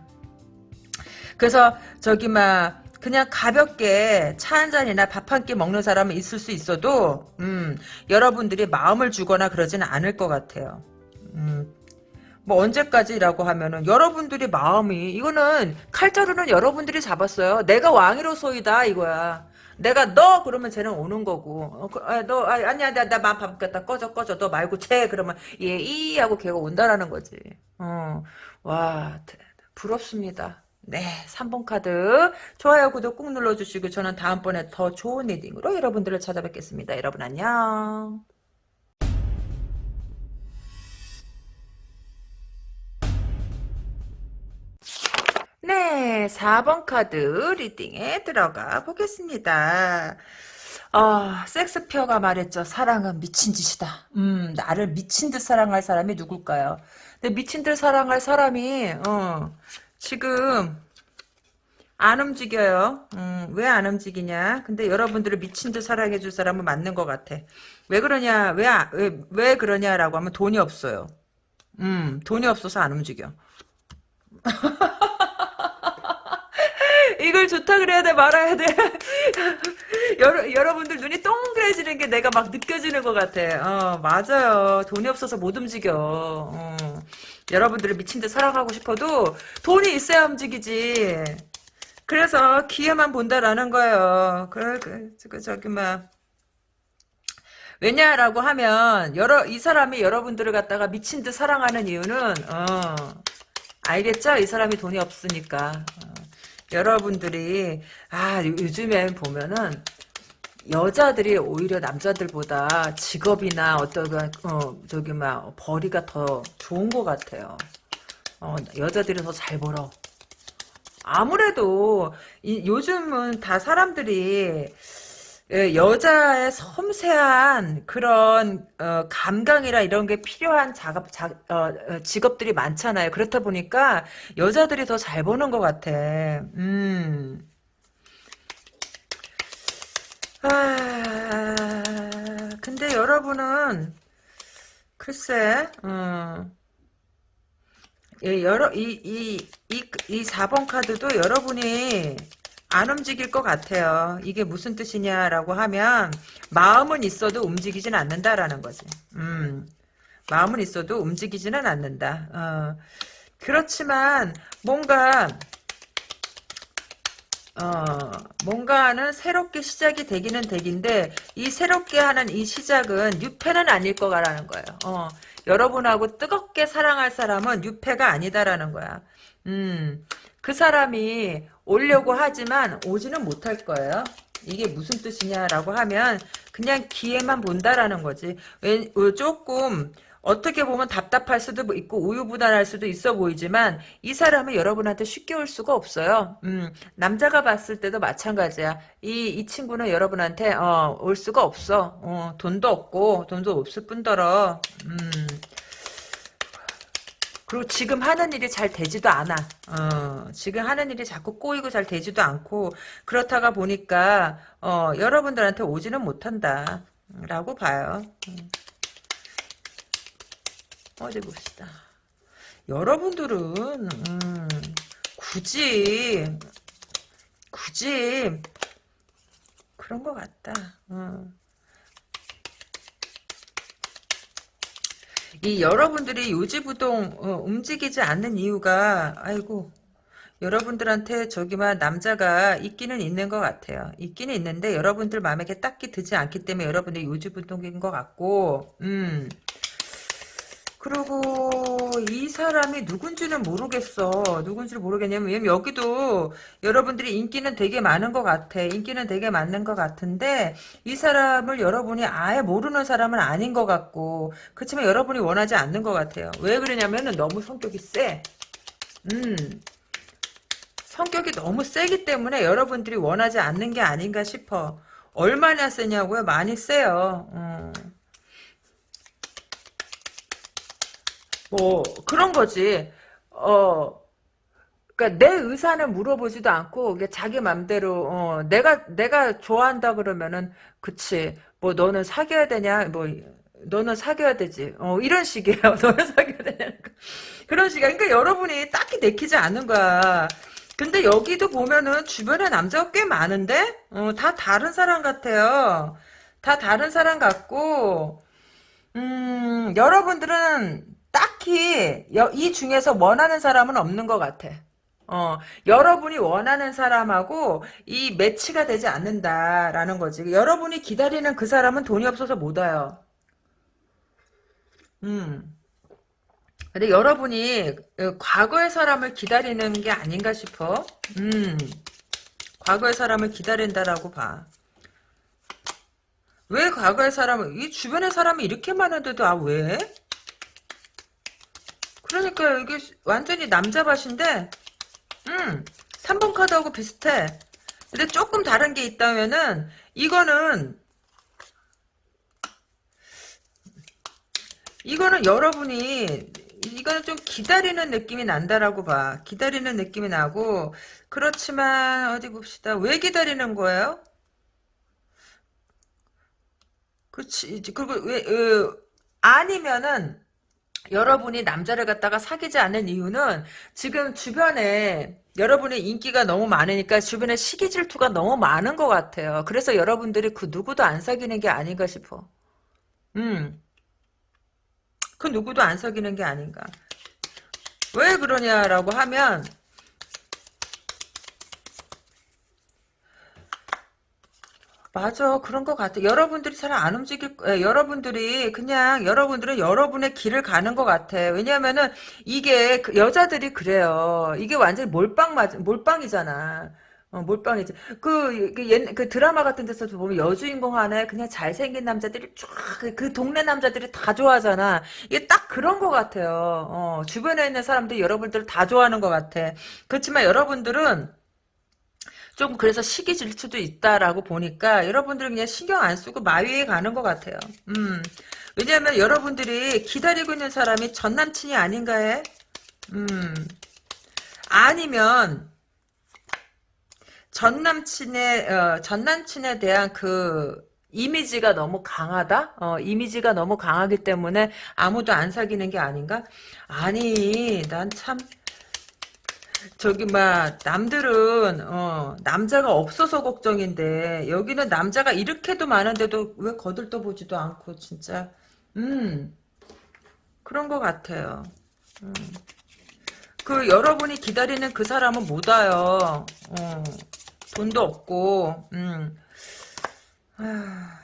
Speaker 1: 그래서, 저기, 막, 그냥 가볍게 차 한 잔이나 밥 한 끼 먹는 사람은 있을 수 있어도, 음, 여러분들이 마음을 주거나 그러지는 않을 것 같아요. 음, 뭐 언제까지라고 하면은 여러분들이 마음이 이거는 칼자루는 여러분들이 잡았어요. 내가 왕이로소이다 이거야. 내가 너 그러면 쟤는 오는 거고 어, 그, 아, 너 아, 아니야 나 마음 바뀌었다 꺼져 꺼져 너 말고 쟤 그러면 얘 이 하고 걔가 온다라는 거지. 어. 와 부럽습니다. 네 3번 카드 좋아요 구독 꾹 눌러주시고 저는 다음번에 더 좋은 reading으로 여러분들을 찾아뵙겠습니다. 여러분 안녕. 네, 4번 카드 reading에 들어가 보겠습니다. 아, 섹스피어가 말했죠. 사랑은 미친 짓이다. 음, 나를 미친 듯 사랑할 사람이 누굴까요? 근데 미친 듯 사랑할 사람이, 어, 지금, 안 움직여요. 음, 왜 안 움직이냐? 근데 여러분들을 미친 듯 사랑해줄 사람은 맞는 것 같아. 왜 그러냐? 왜, 왜, 왜 그러냐라고 하면 돈이 없어요. 음, 돈이 없어서 안 움직여. *laughs* 이걸 좋다 그래야 돼 말아야 돼. *laughs* 여러, 여러분들 눈이 동그래지는 게 내가 막 느껴지는 것 같아. 어 맞아요. 돈이 없어서 못 움직여. 어. 여러분들을 미친 듯 사랑하고 싶어도 돈이 있어야 움직이지. 그래서 기회만 본다라는 거예요. 그, 그, 그 저기 막 왜냐라고 하면 여러 이 사람이 여러분들을 갖다가 미친 듯 사랑하는 이유는 어. 알겠죠? 이 사람이 돈이 없으니까. 어. 여러분들이 아 요즘에 보면은 여자들이 오히려 남자들보다 직업이나 어떤 어 저기 막 벌이가 더 좋은 것 같아요. 어 여자들이 더 잘 벌어. 아무래도 이, 요즘은 다 사람들이 예, 여자의 섬세한 그런 어, 감각이라 이런 게 필요한 작업, 자, 어, 어 직업들이 많잖아요. 그렇다 보니까 여자들이 더 잘 보는 것 같아. 음. 아, 근데 여러분은 글쎄, 어, 예, 여러 이이이 이, 이 4번 카드도 여러분이 안 움직일 것 같아요. 이게 무슨 뜻이냐라고 하면 마음은 있어도 움직이진 않는다라는 거지. 음, 마음은 있어도 움직이지는 않는다. 어, 그렇지만 뭔가 어, 뭔가는 새롭게 시작이 되기는 되긴데 이 새롭게 하는 이 시작은 유패는 아닐 거라는 거예요. 어, 여러분하고 뜨겁게 사랑할 사람은 유패가 아니다라는 거야. 음, 그 사람이 오려고 하지만 오지는 못할 거예요. 이게 무슨 뜻이냐라고 하면 그냥 기회만 본다라는 거지. 왜, 조금 어떻게 보면 답답할 수도 있고 우유부단할 수도 있어 보이지만 이 사람은 여러분한테 쉽게 올 수가 없어요. 음, 남자가 봤을 때도 마찬가지야. 이, 이 친구는 여러분한테 어, 올 수가 없어. 어, 돈도 없고 돈도 없을 뿐더러 음, 그리고 지금 하는 일이 잘 되지도 않아. 어, 지금 하는 일이 자꾸 꼬이고 잘 되지도 않고 그렇다가 보니까 어, 여러분들한테 오지는 못한다. 라고 봐요. 음. 어디 봅시다. 여러분들은 음, 굳이 굳이 그런 것 같다. 어. 이 여러분들이 요지부동 어, 움직이지 않는 이유가 아이고 여러분들한테 저기만 남자가 있기는 있는 것 같아요. 있기는 있는데 여러분들 마음에 딱히 드지 않기 때문에 여러분들이 요지부동인 것 같고 음 그리고 이 사람이 누군지는 모르겠어. 누군지를 모르겠냐면 여기도 여러분들이 인기는 되게 많은 것 같아. 인기는 되게 많은 것 같은데 이 사람을 여러분이 아예 모르는 사람은 아닌 것 같고 그렇지만 여러분이 원하지 않는 것 같아요. 왜 그러냐면은 너무 성격이 세. 음. 성격이 너무 세기 때문에 여러분들이 원하지 않는 게 아닌가 싶어. 얼마나 세냐고요? 많이 세요. 음. 뭐 그런 거지. 어, 그러니까 내 의사는 물어보지도 않고 자기 맘대로 어, 내가 내가 좋아한다 그러면은 그치. 뭐 너는 사귀어야 되냐? 뭐 너는 사귀어야 되지. 어, 이런 식이에요. *laughs* 너는 사귀어야 되냐? 그런 식이야. 그러니까 여러분이 딱히 내키지 않는 거야. 근데 여기도 보면은 주변에 남자가 꽤 많은데 어, 다 다른 사람 같아요. 다 다른 사람 같고 음, 여러분들은 딱히 여- 이 중에서 원하는 사람은 없는 것 같아. 어, 여러분이 원하는 사람하고 이 매치가 되지 않는다라는 거지. 여러분이 기다리는 그 사람은 돈이 없어서 못 와요. 음. 근데 여러분이 어, 과거의 사람을 기다리는 게 아닌가 싶어. 음. 과거의 사람을 기다린다라고 봐. 왜 과거의 사람을, 이 주변에 사람이 이렇게 많은데도, 아, 왜? 그러니까 이게 완전히 남자 밭인데, 음, 3번 카드하고 비슷해. 근데 조금 다른 게 있다면은, 이거는, 이거는 여러분이, 이거는 좀 기다리는 느낌이 난다라고 봐. 기다리는 느낌이 나고, 그렇지만, 어디 봅시다. 왜 기다리는 거예요? 그치. 그리고 왜, 어, 아니면은, 여러분이 남자를 갖다가 사귀지 않는 이유는 지금 주변에 여러분의 인기가 너무 많으니까 주변에 시기 질투가 너무 많은 것 같아요. 그래서 여러분들이 그 누구도 안 사귀는 게 아닌가 싶어. 음, 그 누구도 안 사귀는 게 아닌가. 왜 그러냐라고 하면 맞아. 그런 것 같아. 여러분들이 잘 안 움직일, 에, 여러분들이 그냥 여러분들은 여러분의 길을 가는 것 같아. 왜냐면은 이게 그 여자들이 그래요. 이게 완전히 몰빵 맞, 몰빵이잖아. 어, 몰빵이지. 그, 그, 옛, 그 드라마 같은 데서도 보면 여주인공 하나에 그냥 잘생긴 남자들이 쫙, 그, 그 동네 남자들이 다 좋아하잖아. 이게 딱 그런 것 같아요. 어, 주변에 있는 사람들이 여러분들을 다 좋아하는 것 같아. 그렇지만 여러분들은 좀 그래서 시기 질투도 있다라고 보니까 여러분들은 그냥 신경 안 쓰고 마위에 가는 것 같아요. 음. 왜냐하면 여러분들이 기다리고 있는 사람이 전 남친이 아닌가 해? 음. 아니면 전 남친의 어, 전 남친에 대한 그 이미지가 너무 강하다? 어, 이미지가 너무 강하기 때문에 아무도 안 사귀는 게 아닌가? 아니, 난 참 저기 막 남들은 어 남자가 없어서 걱정인데 여기는 남자가 이렇게도 많은데도 왜 거들떠 보지도 않고 진짜 음 그런 것 같아요. 음. 그 여러분이 기다리는 그 사람은 못 와요. 어, 돈도 없고 음. 아,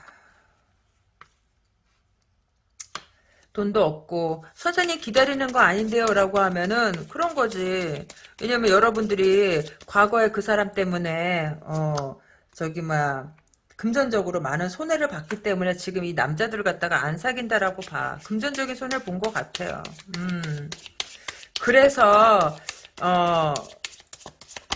Speaker 1: 돈도 없고 선생님 기다리는 거 아닌데요 라고 하면은 그런 거지. 왜냐면 여러분들이 과거에 그 사람 때문에 어 저기 막 금전적으로 많은 손해를 봤기 때문에 지금 이 남자들을 갖다가 안 사귄다라고 봐. 금전적인 손해를 본 것 같아요. 음. 그래서 어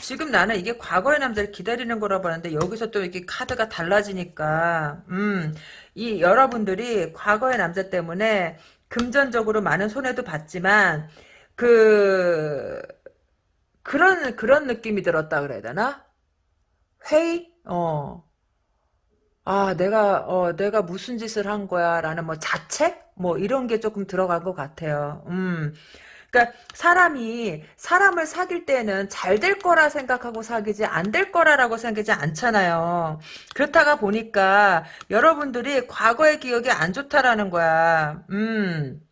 Speaker 1: 지금 나는 이게 과거의 남자를 기다리는 거라고 하는데 여기서 또 이렇게 카드가 달라지니까 음, 이 여러분들이 과거의 남자 때문에 금전적으로 많은 손해도 봤지만 그 그런 그런 느낌이 들었다 그래야 되나? 회의? 어. 아, 내가 어 내가 무슨 짓을 한 거야라는 뭐 자책? 뭐 이런 게 조금 들어간 것 같아요. 음. 그러니까 사람이 사람을 사귈 때는 잘 될 거라 생각하고 사귀지 안 될 거라라고 생각하지 않잖아요. 그렇다가 보니까 여러분들이 과거의 기억이 안 좋다라는 거야. 음.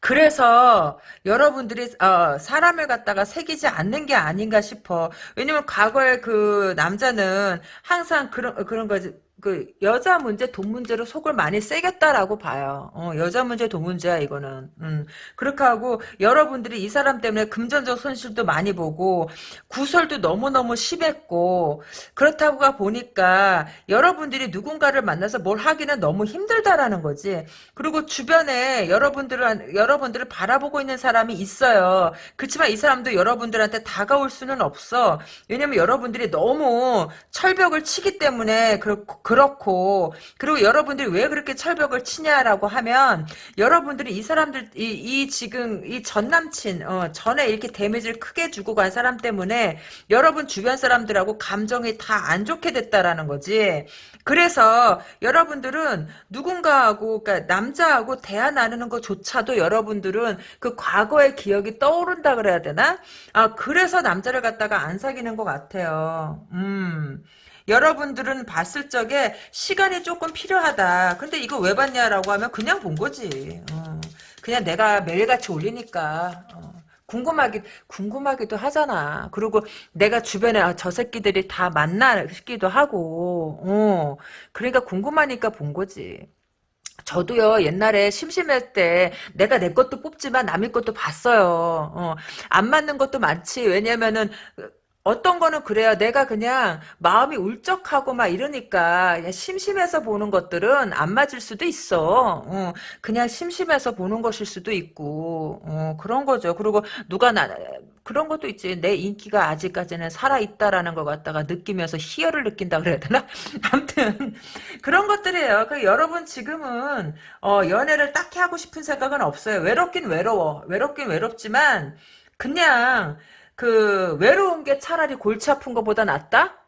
Speaker 1: 그래서 여러분들이 어, 사람을 갖다가 새기지 않는 게 아닌가 싶어. 왜냐면 과거에 그 남자는 항상 그런 그런 거지. 그 여자 문제 돈 문제로 속을 많이 새겼다라고 봐요. 어, 여자 문제 돈 문제야 이거는. 음, 그렇게 하고 여러분들이 이 사람 때문에 금전적 손실도 많이 보고 구설도 너무너무 심했고 그렇다고 보니까 여러분들이 누군가를 만나서 뭘 하기는 너무 힘들다라는 거지. 그리고 주변에 여러분들을 여러분들을 바라보고 있는 사람이 있어요. 그렇지만 이 사람도 여러분들한테 다가올 수는 없어. 왜냐면 여러분들이 너무 철벽을 치기 때문에 그렇고 그렇고 그리고 여러분들이 왜 그렇게 철벽을 치냐라고 하면 여러분들이 이 사람들 이, 이 지금 이 전 남친 어, 전에 이렇게 데미지를 크게 주고 간 사람 때문에 여러분 주변 사람들하고 감정이 다 안 좋게 됐다라는 거지. 그래서 여러분들은 누군가하고 그러니까 남자하고 대화 나누는 것조차도 여러분들은 그 과거의 기억이 떠오른다 그래야 되나? 아 그래서 남자를 갖다가 안 사귀는 것 같아요. 음. 여러분들은 봤을 적에 시간이 조금 필요하다. 근데 이거 왜 봤냐라고 하면 그냥 본 거지. 어. 그냥 내가 매일같이 올리니까. 어. 궁금하기, 궁금하기도 하잖아. 그리고 내가 주변에 아, 저 새끼들이 다 만나 싶기도 하고, 어. 그러니까 궁금하니까 본 거지. 저도요 옛날에 심심할 때 내가 내 것도 뽑지만 남의 것도 봤어요. 어, 안 맞는 것도 많지. 왜냐면은 어떤 거는 그래요. 내가 그냥 마음이 울적하고 막 이러니까 심심해서 보는 것들은 안 맞을 수도 있어. 어, 그냥 심심해서 보는 것일 수도 있고 어, 그런 거죠. 그리고 누가 나 그런 것도 있지. 내 인기가 아직까지는 살아있다라는 것 갖다가 느끼면서 희열을 느낀다 그래야 되나? *laughs* 아무튼 그런 것들이에요. 그 여러분 지금은 어, 연애를 딱히 하고 싶은 생각은 없어요. 외롭긴 외로워. 외롭긴 외롭지만 그냥 그 외로운 게 차라리 골치 아픈 것보다 낫다?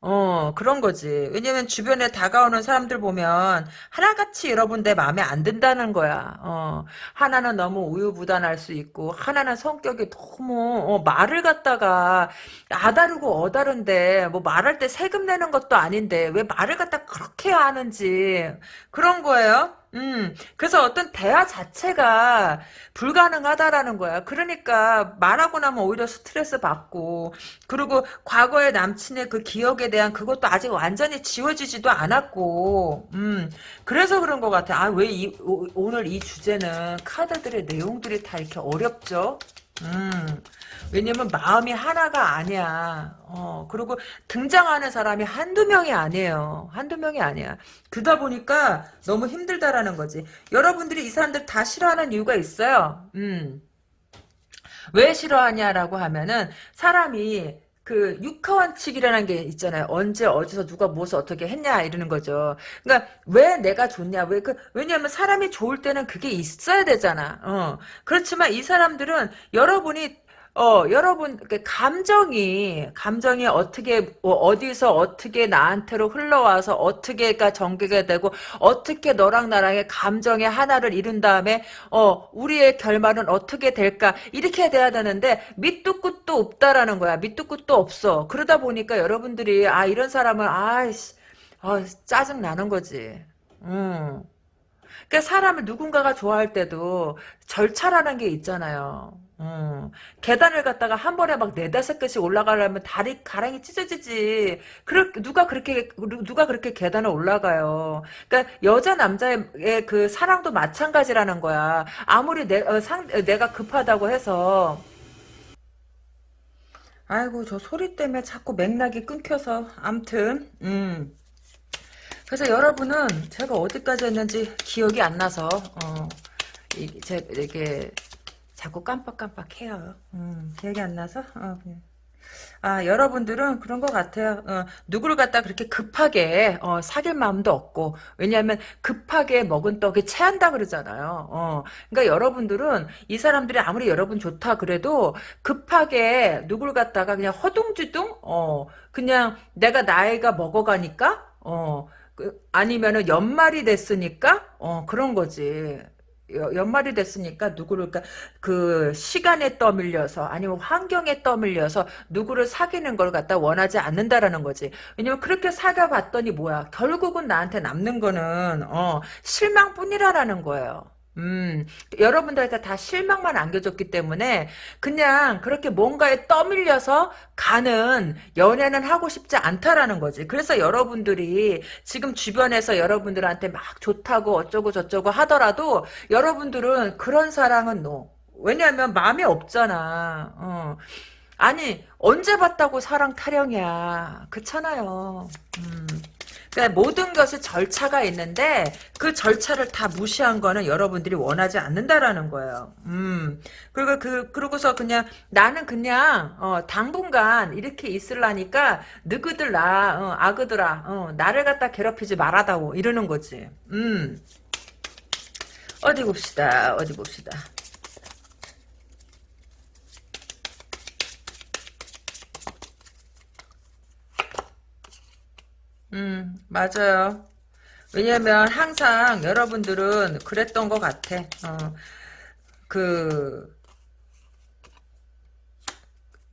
Speaker 1: 어, 그런 거지. 왜냐면 주변에 다가오는 사람들 보면 하나같이 여러분 내 마음에 안 든다는 거야. 어, 하나는 너무 우유부단할 수 있고 하나는 성격이 너무 어, 말을 갖다가 아다르고 어다른데 뭐 말할 때 세금 내는 것도 아닌데 왜 말을 갖다 그렇게 하는지 그런 거예요. 음, 그래서 어떤 대화 자체가 불가능하다라는 거야. 그러니까 말하고 나면 오히려 스트레스 받고, 그리고 과거의 남친의 그 기억에 대한 그것도 아직 완전히 지워지지도 않았고, 음, 그래서 그런 것 같아. 아, 왜 이, 오, 오늘 이 주제는 카드들의 내용들이 다 이렇게 어렵죠? 음, 왜냐면 마음이 하나가 아니야. 어, 그리고 등장하는 사람이 한두 명이 아니에요. 한두 명이 아니야. 그러다 보니까 너무 힘들다라는 거지. 여러분들이 이 사람들 다 싫어하는 이유가 있어요. 음. 왜 싫어하냐라고 하면은 사람이 그 육하원칙이라는 게 있잖아요. 언제 어디서 누가 무엇을 어떻게 했냐 이러는 거죠. 그러니까 왜 내가 좋냐? 왜 그 왜냐하면 사람이 좋을 때는 그게 있어야 되잖아. 어. 그렇지만 이 사람들은 여러분이 어, 여러분, 그 감정이, 감정이 어떻게, 어, 어디서 어떻게 나한테로 흘러와서 어떻게가 전개가 되고, 어떻게 너랑 나랑의 감정의 하나를 이룬 다음에, 어, 우리의 결말은 어떻게 될까, 이렇게 돼야 되는데, 밑도 끝도 없다라는 거야. 밑도 끝도 없어. 그러다 보니까 여러분들이, 아, 이런 사람은, 아이씨, 아, 짜증 나는 거지. 음. 그러니까 사람을 누군가가 좋아할 때도 절차라는 게 있잖아요. 음, 계단을 갔다가 한 번에 막 네다섯 개씩 올라가려면 다리 가랑이 찢어지지. 그럴 누가 그렇게 누가 그렇게 계단을 올라가요. 그러니까 여자 남자의 그 사랑도 마찬가지라는 거야. 아무리 내 어, 상, 내가 급하다고 해서 아이고 저 소리 때문에 자꾸 맥락이 끊겨서 암튼 음. 그래서 여러분은 제가 어디까지 했는지 기억이 안 나서 어, 이, 제, 이게 자꾸 깜빡깜빡해요. 음, 기억이 안 나서 어, 그냥. 아 여러분들은 그런 것 같아요. 어, 누구를 갖다 그렇게 급하게 어, 사귈 마음도 없고 왜냐하면 급하게 먹은 떡이 체한다 그러잖아요. 어, 그러니까 여러분들은 이 사람들이 아무리 여러분 좋다 그래도 급하게 누구를 갖다가 그냥 허둥지둥 어, 그냥 내가 나이가 먹어가니까 어, 그, 아니면은 연말이 됐으니까 어, 그런 거지. 연말이 됐으니까 누구를 그러니까 그 시간에 떠밀려서 아니면 환경에 떠밀려서 누구를 사귀는 걸 갖다 원하지 않는다라는 거지. 왜냐면 그렇게 사귀어 봤더니 뭐야 결국은 나한테 남는 거는 어 실망뿐이라라는 거예요. 음, 여러분들한테 다 실망만 안겨줬기 때문에 그냥 그렇게 뭔가에 떠밀려서 가는 연애는 하고 싶지 않다라는 거지. 그래서 여러분들이 지금 주변에서 여러분들한테 막 좋다고 어쩌고 저쩌고 하더라도 여러분들은 그런 사랑은 노. 왜냐하면 마음이 없잖아. 어. 아니 언제 봤다고 사랑 타령이야. 그렇잖아요. 음. 그러니까 모든 것이 절차가 있는데 그 절차를 다 무시한 거는 여러분들이 원하지 않는다라는 거예요. 음. 그리고 그 그러고서 그냥 나는 그냥 어, 당분간 이렇게 있을라니까 너희들 나 어, 아그들아 어, 나를 갖다 괴롭히지 말아다오 이러는 거지. 음. 어디 봅시다. 어디 봅시다. 음, 맞아요. 왜냐면 항상 여러분들은 그랬던 것 같아. 어, 그,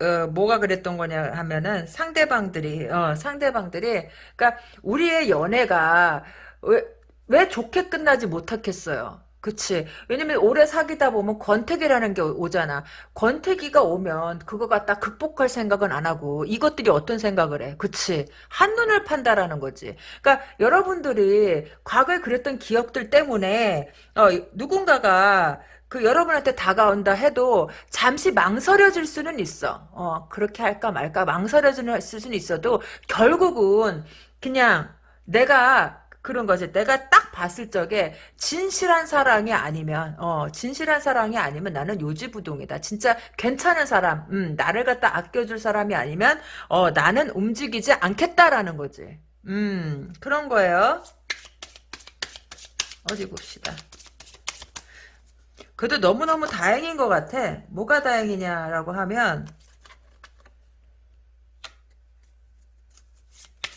Speaker 1: 어, 뭐가 그랬던 거냐 하면은 상대방들이, 어, 상대방들이, 그러니까 우리의 연애가 왜, 왜 좋게 끝나지 못하겠어요. 그치. 왜냐면 오래 사귀다 보면 권태기라는 게 오잖아. 권태기가 오면 그거 갖다 극복할 생각은 안 하고 이것들이 어떤 생각을 해. 그치. 한눈을 판다라는 거지. 그러니까 여러분들이 과거에 그랬던 기억들 때문에 어, 누군가가 그 여러분한테 다가온다 해도 잠시 망설여질 수는 있어. 어, 그렇게 할까 말까 망설여질 수는 있어도 결국은 그냥 내가 그런 거지. 내가 딱 봤을 적에 진실한 사랑이 아니면 어 진실한 사랑이 아니면 나는 요지부동이다. 진짜 괜찮은 사람, 음 나를 갖다 아껴줄 사람이 아니면 어 나는 움직이지 않겠다라는 거지. 음 그런 거예요. 어디 봅시다. 그래도 너무너무 다행인 것 같아. 뭐가 다행이냐라고 하면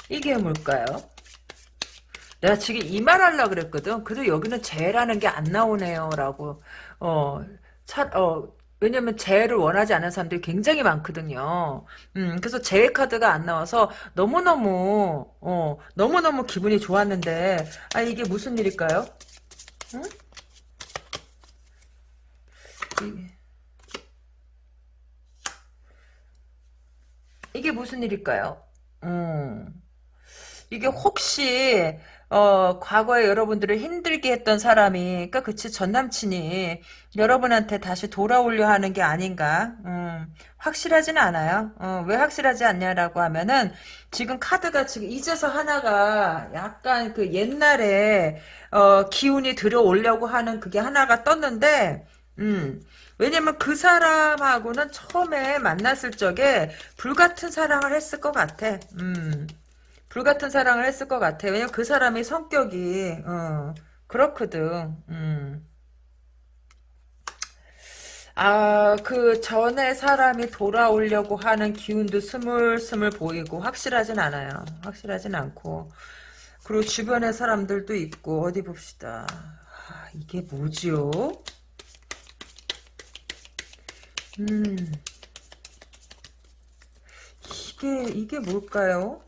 Speaker 1: 이게 뭘까요? 내가 지금 이 말 하려고 그랬거든. 그래도 여기는 재라는 게 안 나오네요. 라고. 어, 차, 어, 왜냐면 재를 원하지 않는 사람들이 굉장히 많거든요. 음, 그래서 재 카드가 안 나와서 너무너무, 어, 너무너무 기분이 좋았는데, 아, 이게 무슨 일일까요? 응? 이게 무슨 일일까요? 음. 이게 혹시 어, 과거에 여러분들을 힘들게 했던 사람이, 그니까 그치, 전 남친이 여러분한테 다시 돌아오려 하는 게 아닌가, 음, 확실하진 않아요. 어, 왜 확실하지 않냐라고 하면은, 지금 카드가 지금 이제서 하나가 약간 그 옛날에, 어, 기운이 들어오려고 하는 그게 하나가 떴는데, 음, 왜냐면 그 사람하고는 처음에 만났을 적에 불같은 사랑을 했을 것 같아. 음. 불같은 사랑을 했을 것 같아요. 왜냐면 그 사람의 성격이 어, 그렇거든. 음. 아, 그 전에 사람이 돌아오려고 하는 기운도 스물스물 보이고 확실하진 않아요. 확실하진 않고. 그리고 주변에 사람들도 있고 어디 봅시다. 아, 이게 뭐지요? 음. 이게 이게 뭘까요?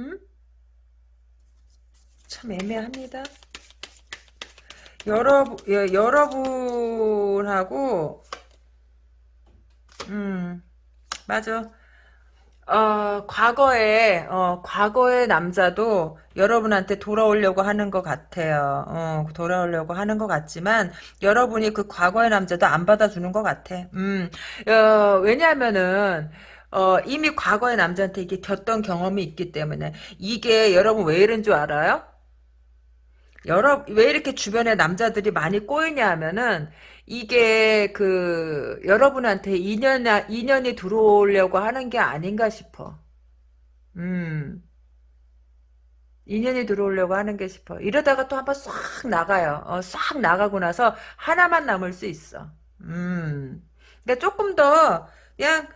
Speaker 1: 음? 참 애매합니다. 여러분, 예, 여러분하고, 음, 맞아. 어, 과거에, 어, 과거의 남자도 여러분한테 돌아오려고 하는 것 같아요. 어, 돌아오려고 하는 것 같지만, 여러분이 그 과거의 남자도 안 받아주는 것 같아. 음, 어, 왜냐면은, 어, 이미 과거의 남자한테 이게 겼던 경험이 있기 때문에 이게 여러분 왜 이런 줄 알아요? 여러 왜 이렇게 주변에 남자들이 많이 꼬이냐 하면은 이게 그 여러분한테 인연 인연이 들어오려고 하는 게 아닌가 싶어. 음. 인연이 들어오려고 하는 게 싶어. 이러다가 또 한 번 싹 나가요. 어, 싹 나가고 나서 하나만 남을 수 있어. 음. 그러니까 조금 더 그냥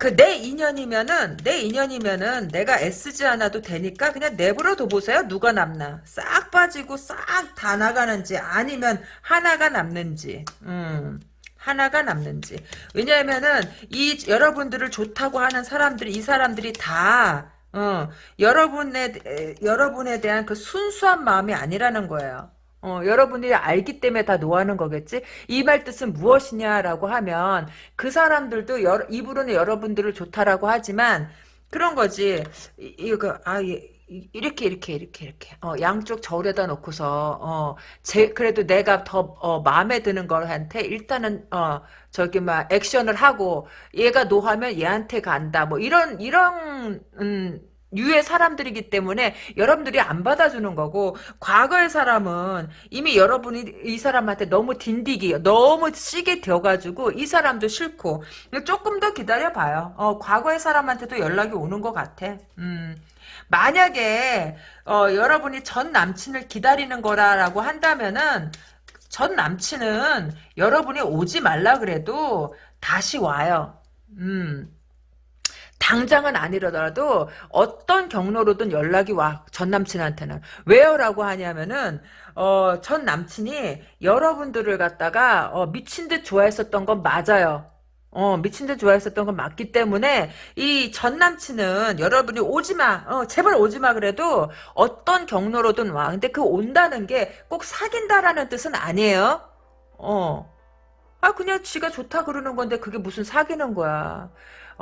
Speaker 1: 그 내 인연이면은 내 인연이면은 내가 애쓰지 않아도 되니까 그냥 내버려 둬보세요. 누가 남나 싹 빠지고 싹 다 나가는지 아니면 하나가 남는지. 음. 하나가 남는지. 왜냐하면은 이 여러분들을 좋다고 하는 사람들이 이 사람들이 다 어, 여러분에, 에, 여러분에 대한 그 순수한 마음이 아니라는 거예요. 어, 여러분이 알기 때문에 다 노하는 거겠지? 이 말 뜻은 무엇이냐라고 하면, 그 사람들도 여, 입으로는 여러분들을 좋다라고 하지만, 그런 거지. 이, 이거, 아, 예. 이- 이렇게 이렇게 이렇게 이렇게 어 양쪽 저울에다 놓고서 어 제 그래도 내가 더 어, 마음에 드는 걸한테 일단은 어 저기 막 액션을 하고 얘가 노하면 얘한테 간다 뭐 이런 이런 음 유의 사람들이기 때문에 여러분들이 안 받아주는 거고 과거의 사람은 이미 여러분이 이 사람한테 너무 딘디기 너무 시게 되어가지고 이 사람도 싫고 조금 더 기다려봐요 어 과거의 사람한테도 연락이 오는 것 같아 음 만약에 어, 여러분이 전 남친을 기다리는 거라고 한다면은 전 남친은 여러분이 오지 말라 그래도 다시 와요. 음. 당장은 아니더라도 어떤 경로로든 연락이 와. 전 남친한테는. 왜요 라고 하냐면은 어, 전 남친이 여러분들을 갖다가 어, 미친 듯 좋아했었던 건 맞아요. 어, 미친 듯 좋아했었던 건 맞기 때문에, 이 전 남친은 여러분이 오지 마, 어, 제발 오지 마 그래도 어떤 경로로든 와. 근데 그 온다는 게 꼭 사귄다라는 뜻은 아니에요. 어. 아, 그냥 지가 좋다 그러는 건데 그게 무슨 사귀는 거야.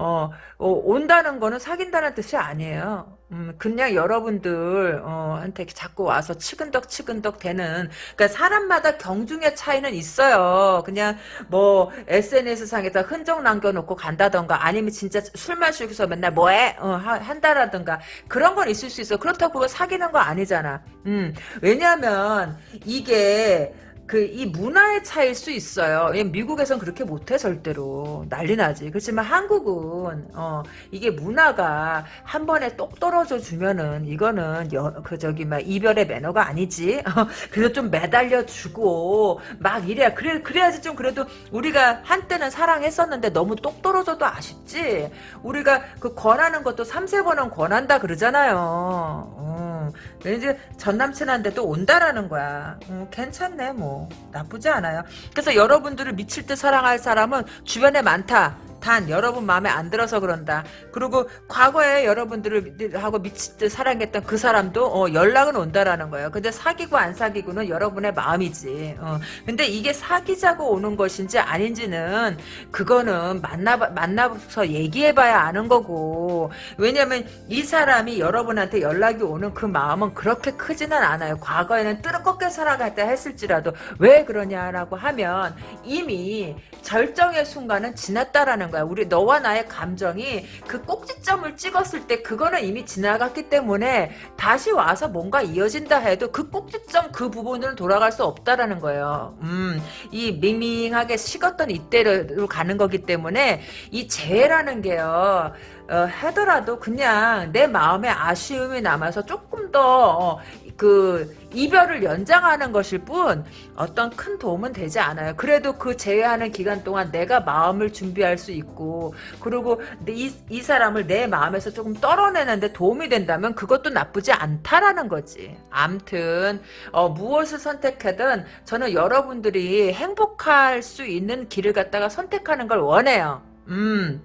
Speaker 1: 어, 어, 온다는 거는 사귄다는 뜻이 아니에요. 음, 그냥 여러분들, 어, 한테 자꾸 와서 치근덕 치근덕 되는, 그러니까 사람마다 경중의 차이는 있어요. 그냥 뭐, SNS 상에서 흔적 남겨놓고 간다던가, 아니면 진짜 술 마시고서 맨날 뭐해? 어, 하- 한다라던가, 그런 건 있을 수 있어. 그렇다고 사귀는 거 아니잖아. 음, 왜냐면, 이게, 그 이 문화의 차이일 수 있어요. 왜냐면 미국에선 그렇게 못해 절대로 난리 나지. 그렇지만 한국은 어 이게 문화가 한 번에 똑 떨어져 주면은 이거는 여, 그 저기 막 이별의 매너가 아니지. *laughs* 그래서 좀 매달려 주고 막 이래야 그래 그래야지 좀 그래도 우리가 한때는 사랑했었는데 너무 똑 떨어져도 아쉽지. 우리가 그 권하는 것도 삼세 번은 권한다 그러잖아요. 어. 이제 전 남친한테도 온다라는 거야. 음, 괜찮네 뭐 나쁘지 않아요. 그래서 여러분들을 미칠 듯 사랑할 사람은 주변에 많다. 단 여러분 마음에 안 들어서 그런다. 그리고 과거에 여러분들을 하고 미칠 듯 사랑했던 그 사람도 어, 연락은 온다라는 거예요. 근데 사귀고 안 사귀고는 여러분의 마음이지. 어. 근데 이게 사귀자고 오는 것인지 아닌지는 그거는 만나 만나서 얘기해봐야 아는 거고. 왜냐면 이 사람이 여러분한테 연락이 오는 그 마음은 그렇게 크지는 않아요. 과거에는 뜨겁게 살아갈 때 했을지라도 왜 그러냐라고 하면 이미 절정의 순간은 지났다라는 거야. 우리 너와 나의 감정이 그 꼭지점을 찍었을 때 그거는 이미 지나갔기 때문에 다시 와서 뭔가 이어진다 해도 그 꼭지점 그 부분으로 돌아갈 수 없다라는 거예요. 음, 이 밍밍하게 식었던 이때로 가는 거기 때문에 이 재회라는 게요. 어, 하더라도 그냥 내 마음에 아쉬움이 남아서 조금 더 그 이별을 연장하는 것일 뿐 어떤 큰 도움은 되지 않아요. 그래도 그 제외하는 기간 동안 내가 마음을 준비할 수 있고 그리고 이, 이 사람을 내 마음에서 조금 떨어내는데 도움이 된다면 그것도 나쁘지 않다라는 거지. 암튼 어, 무엇을 선택하든 저는 여러분들이 행복할 수 있는 길을 갖다가 선택하는 걸 원해요. 음.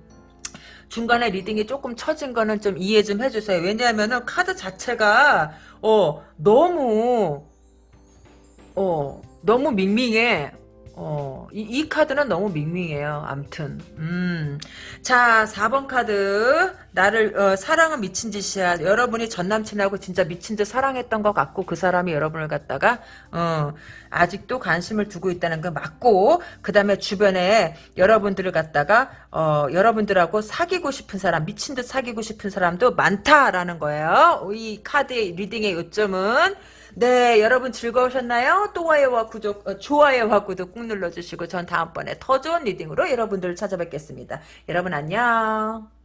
Speaker 1: 중간에 reading이 조금 처진 거는 좀 이해 좀 해주세요. 왜냐하면은 카드 자체가 어 너무 어 너무 밍밍해. 어, 이, 이 카드는 너무 밍밍해요. 암튼. 음. 자, 4번 카드. 나를, 어, 사랑은 미친 짓이야. 여러분이 전 남친하고 진짜 미친 듯 사랑했던 것 같고, 그 사람이 여러분을 갖다가, 어, 아직도 관심을 두고 있다는 거 맞고, 그 다음에 주변에 여러분들을 갖다가, 어, 여러분들하고 사귀고 싶은 사람, 미친 듯 사귀고 싶은 사람도 많다라는 거예요. 이 카드의 reading의 요점은, 네, 여러분 즐거우셨나요? 좋아요와 구독, 어, 좋아요와 구독 꾹 눌러주시고 전 다음번에 더 좋은 reading으로 여러분들을 찾아뵙겠습니다. 여러분 안녕.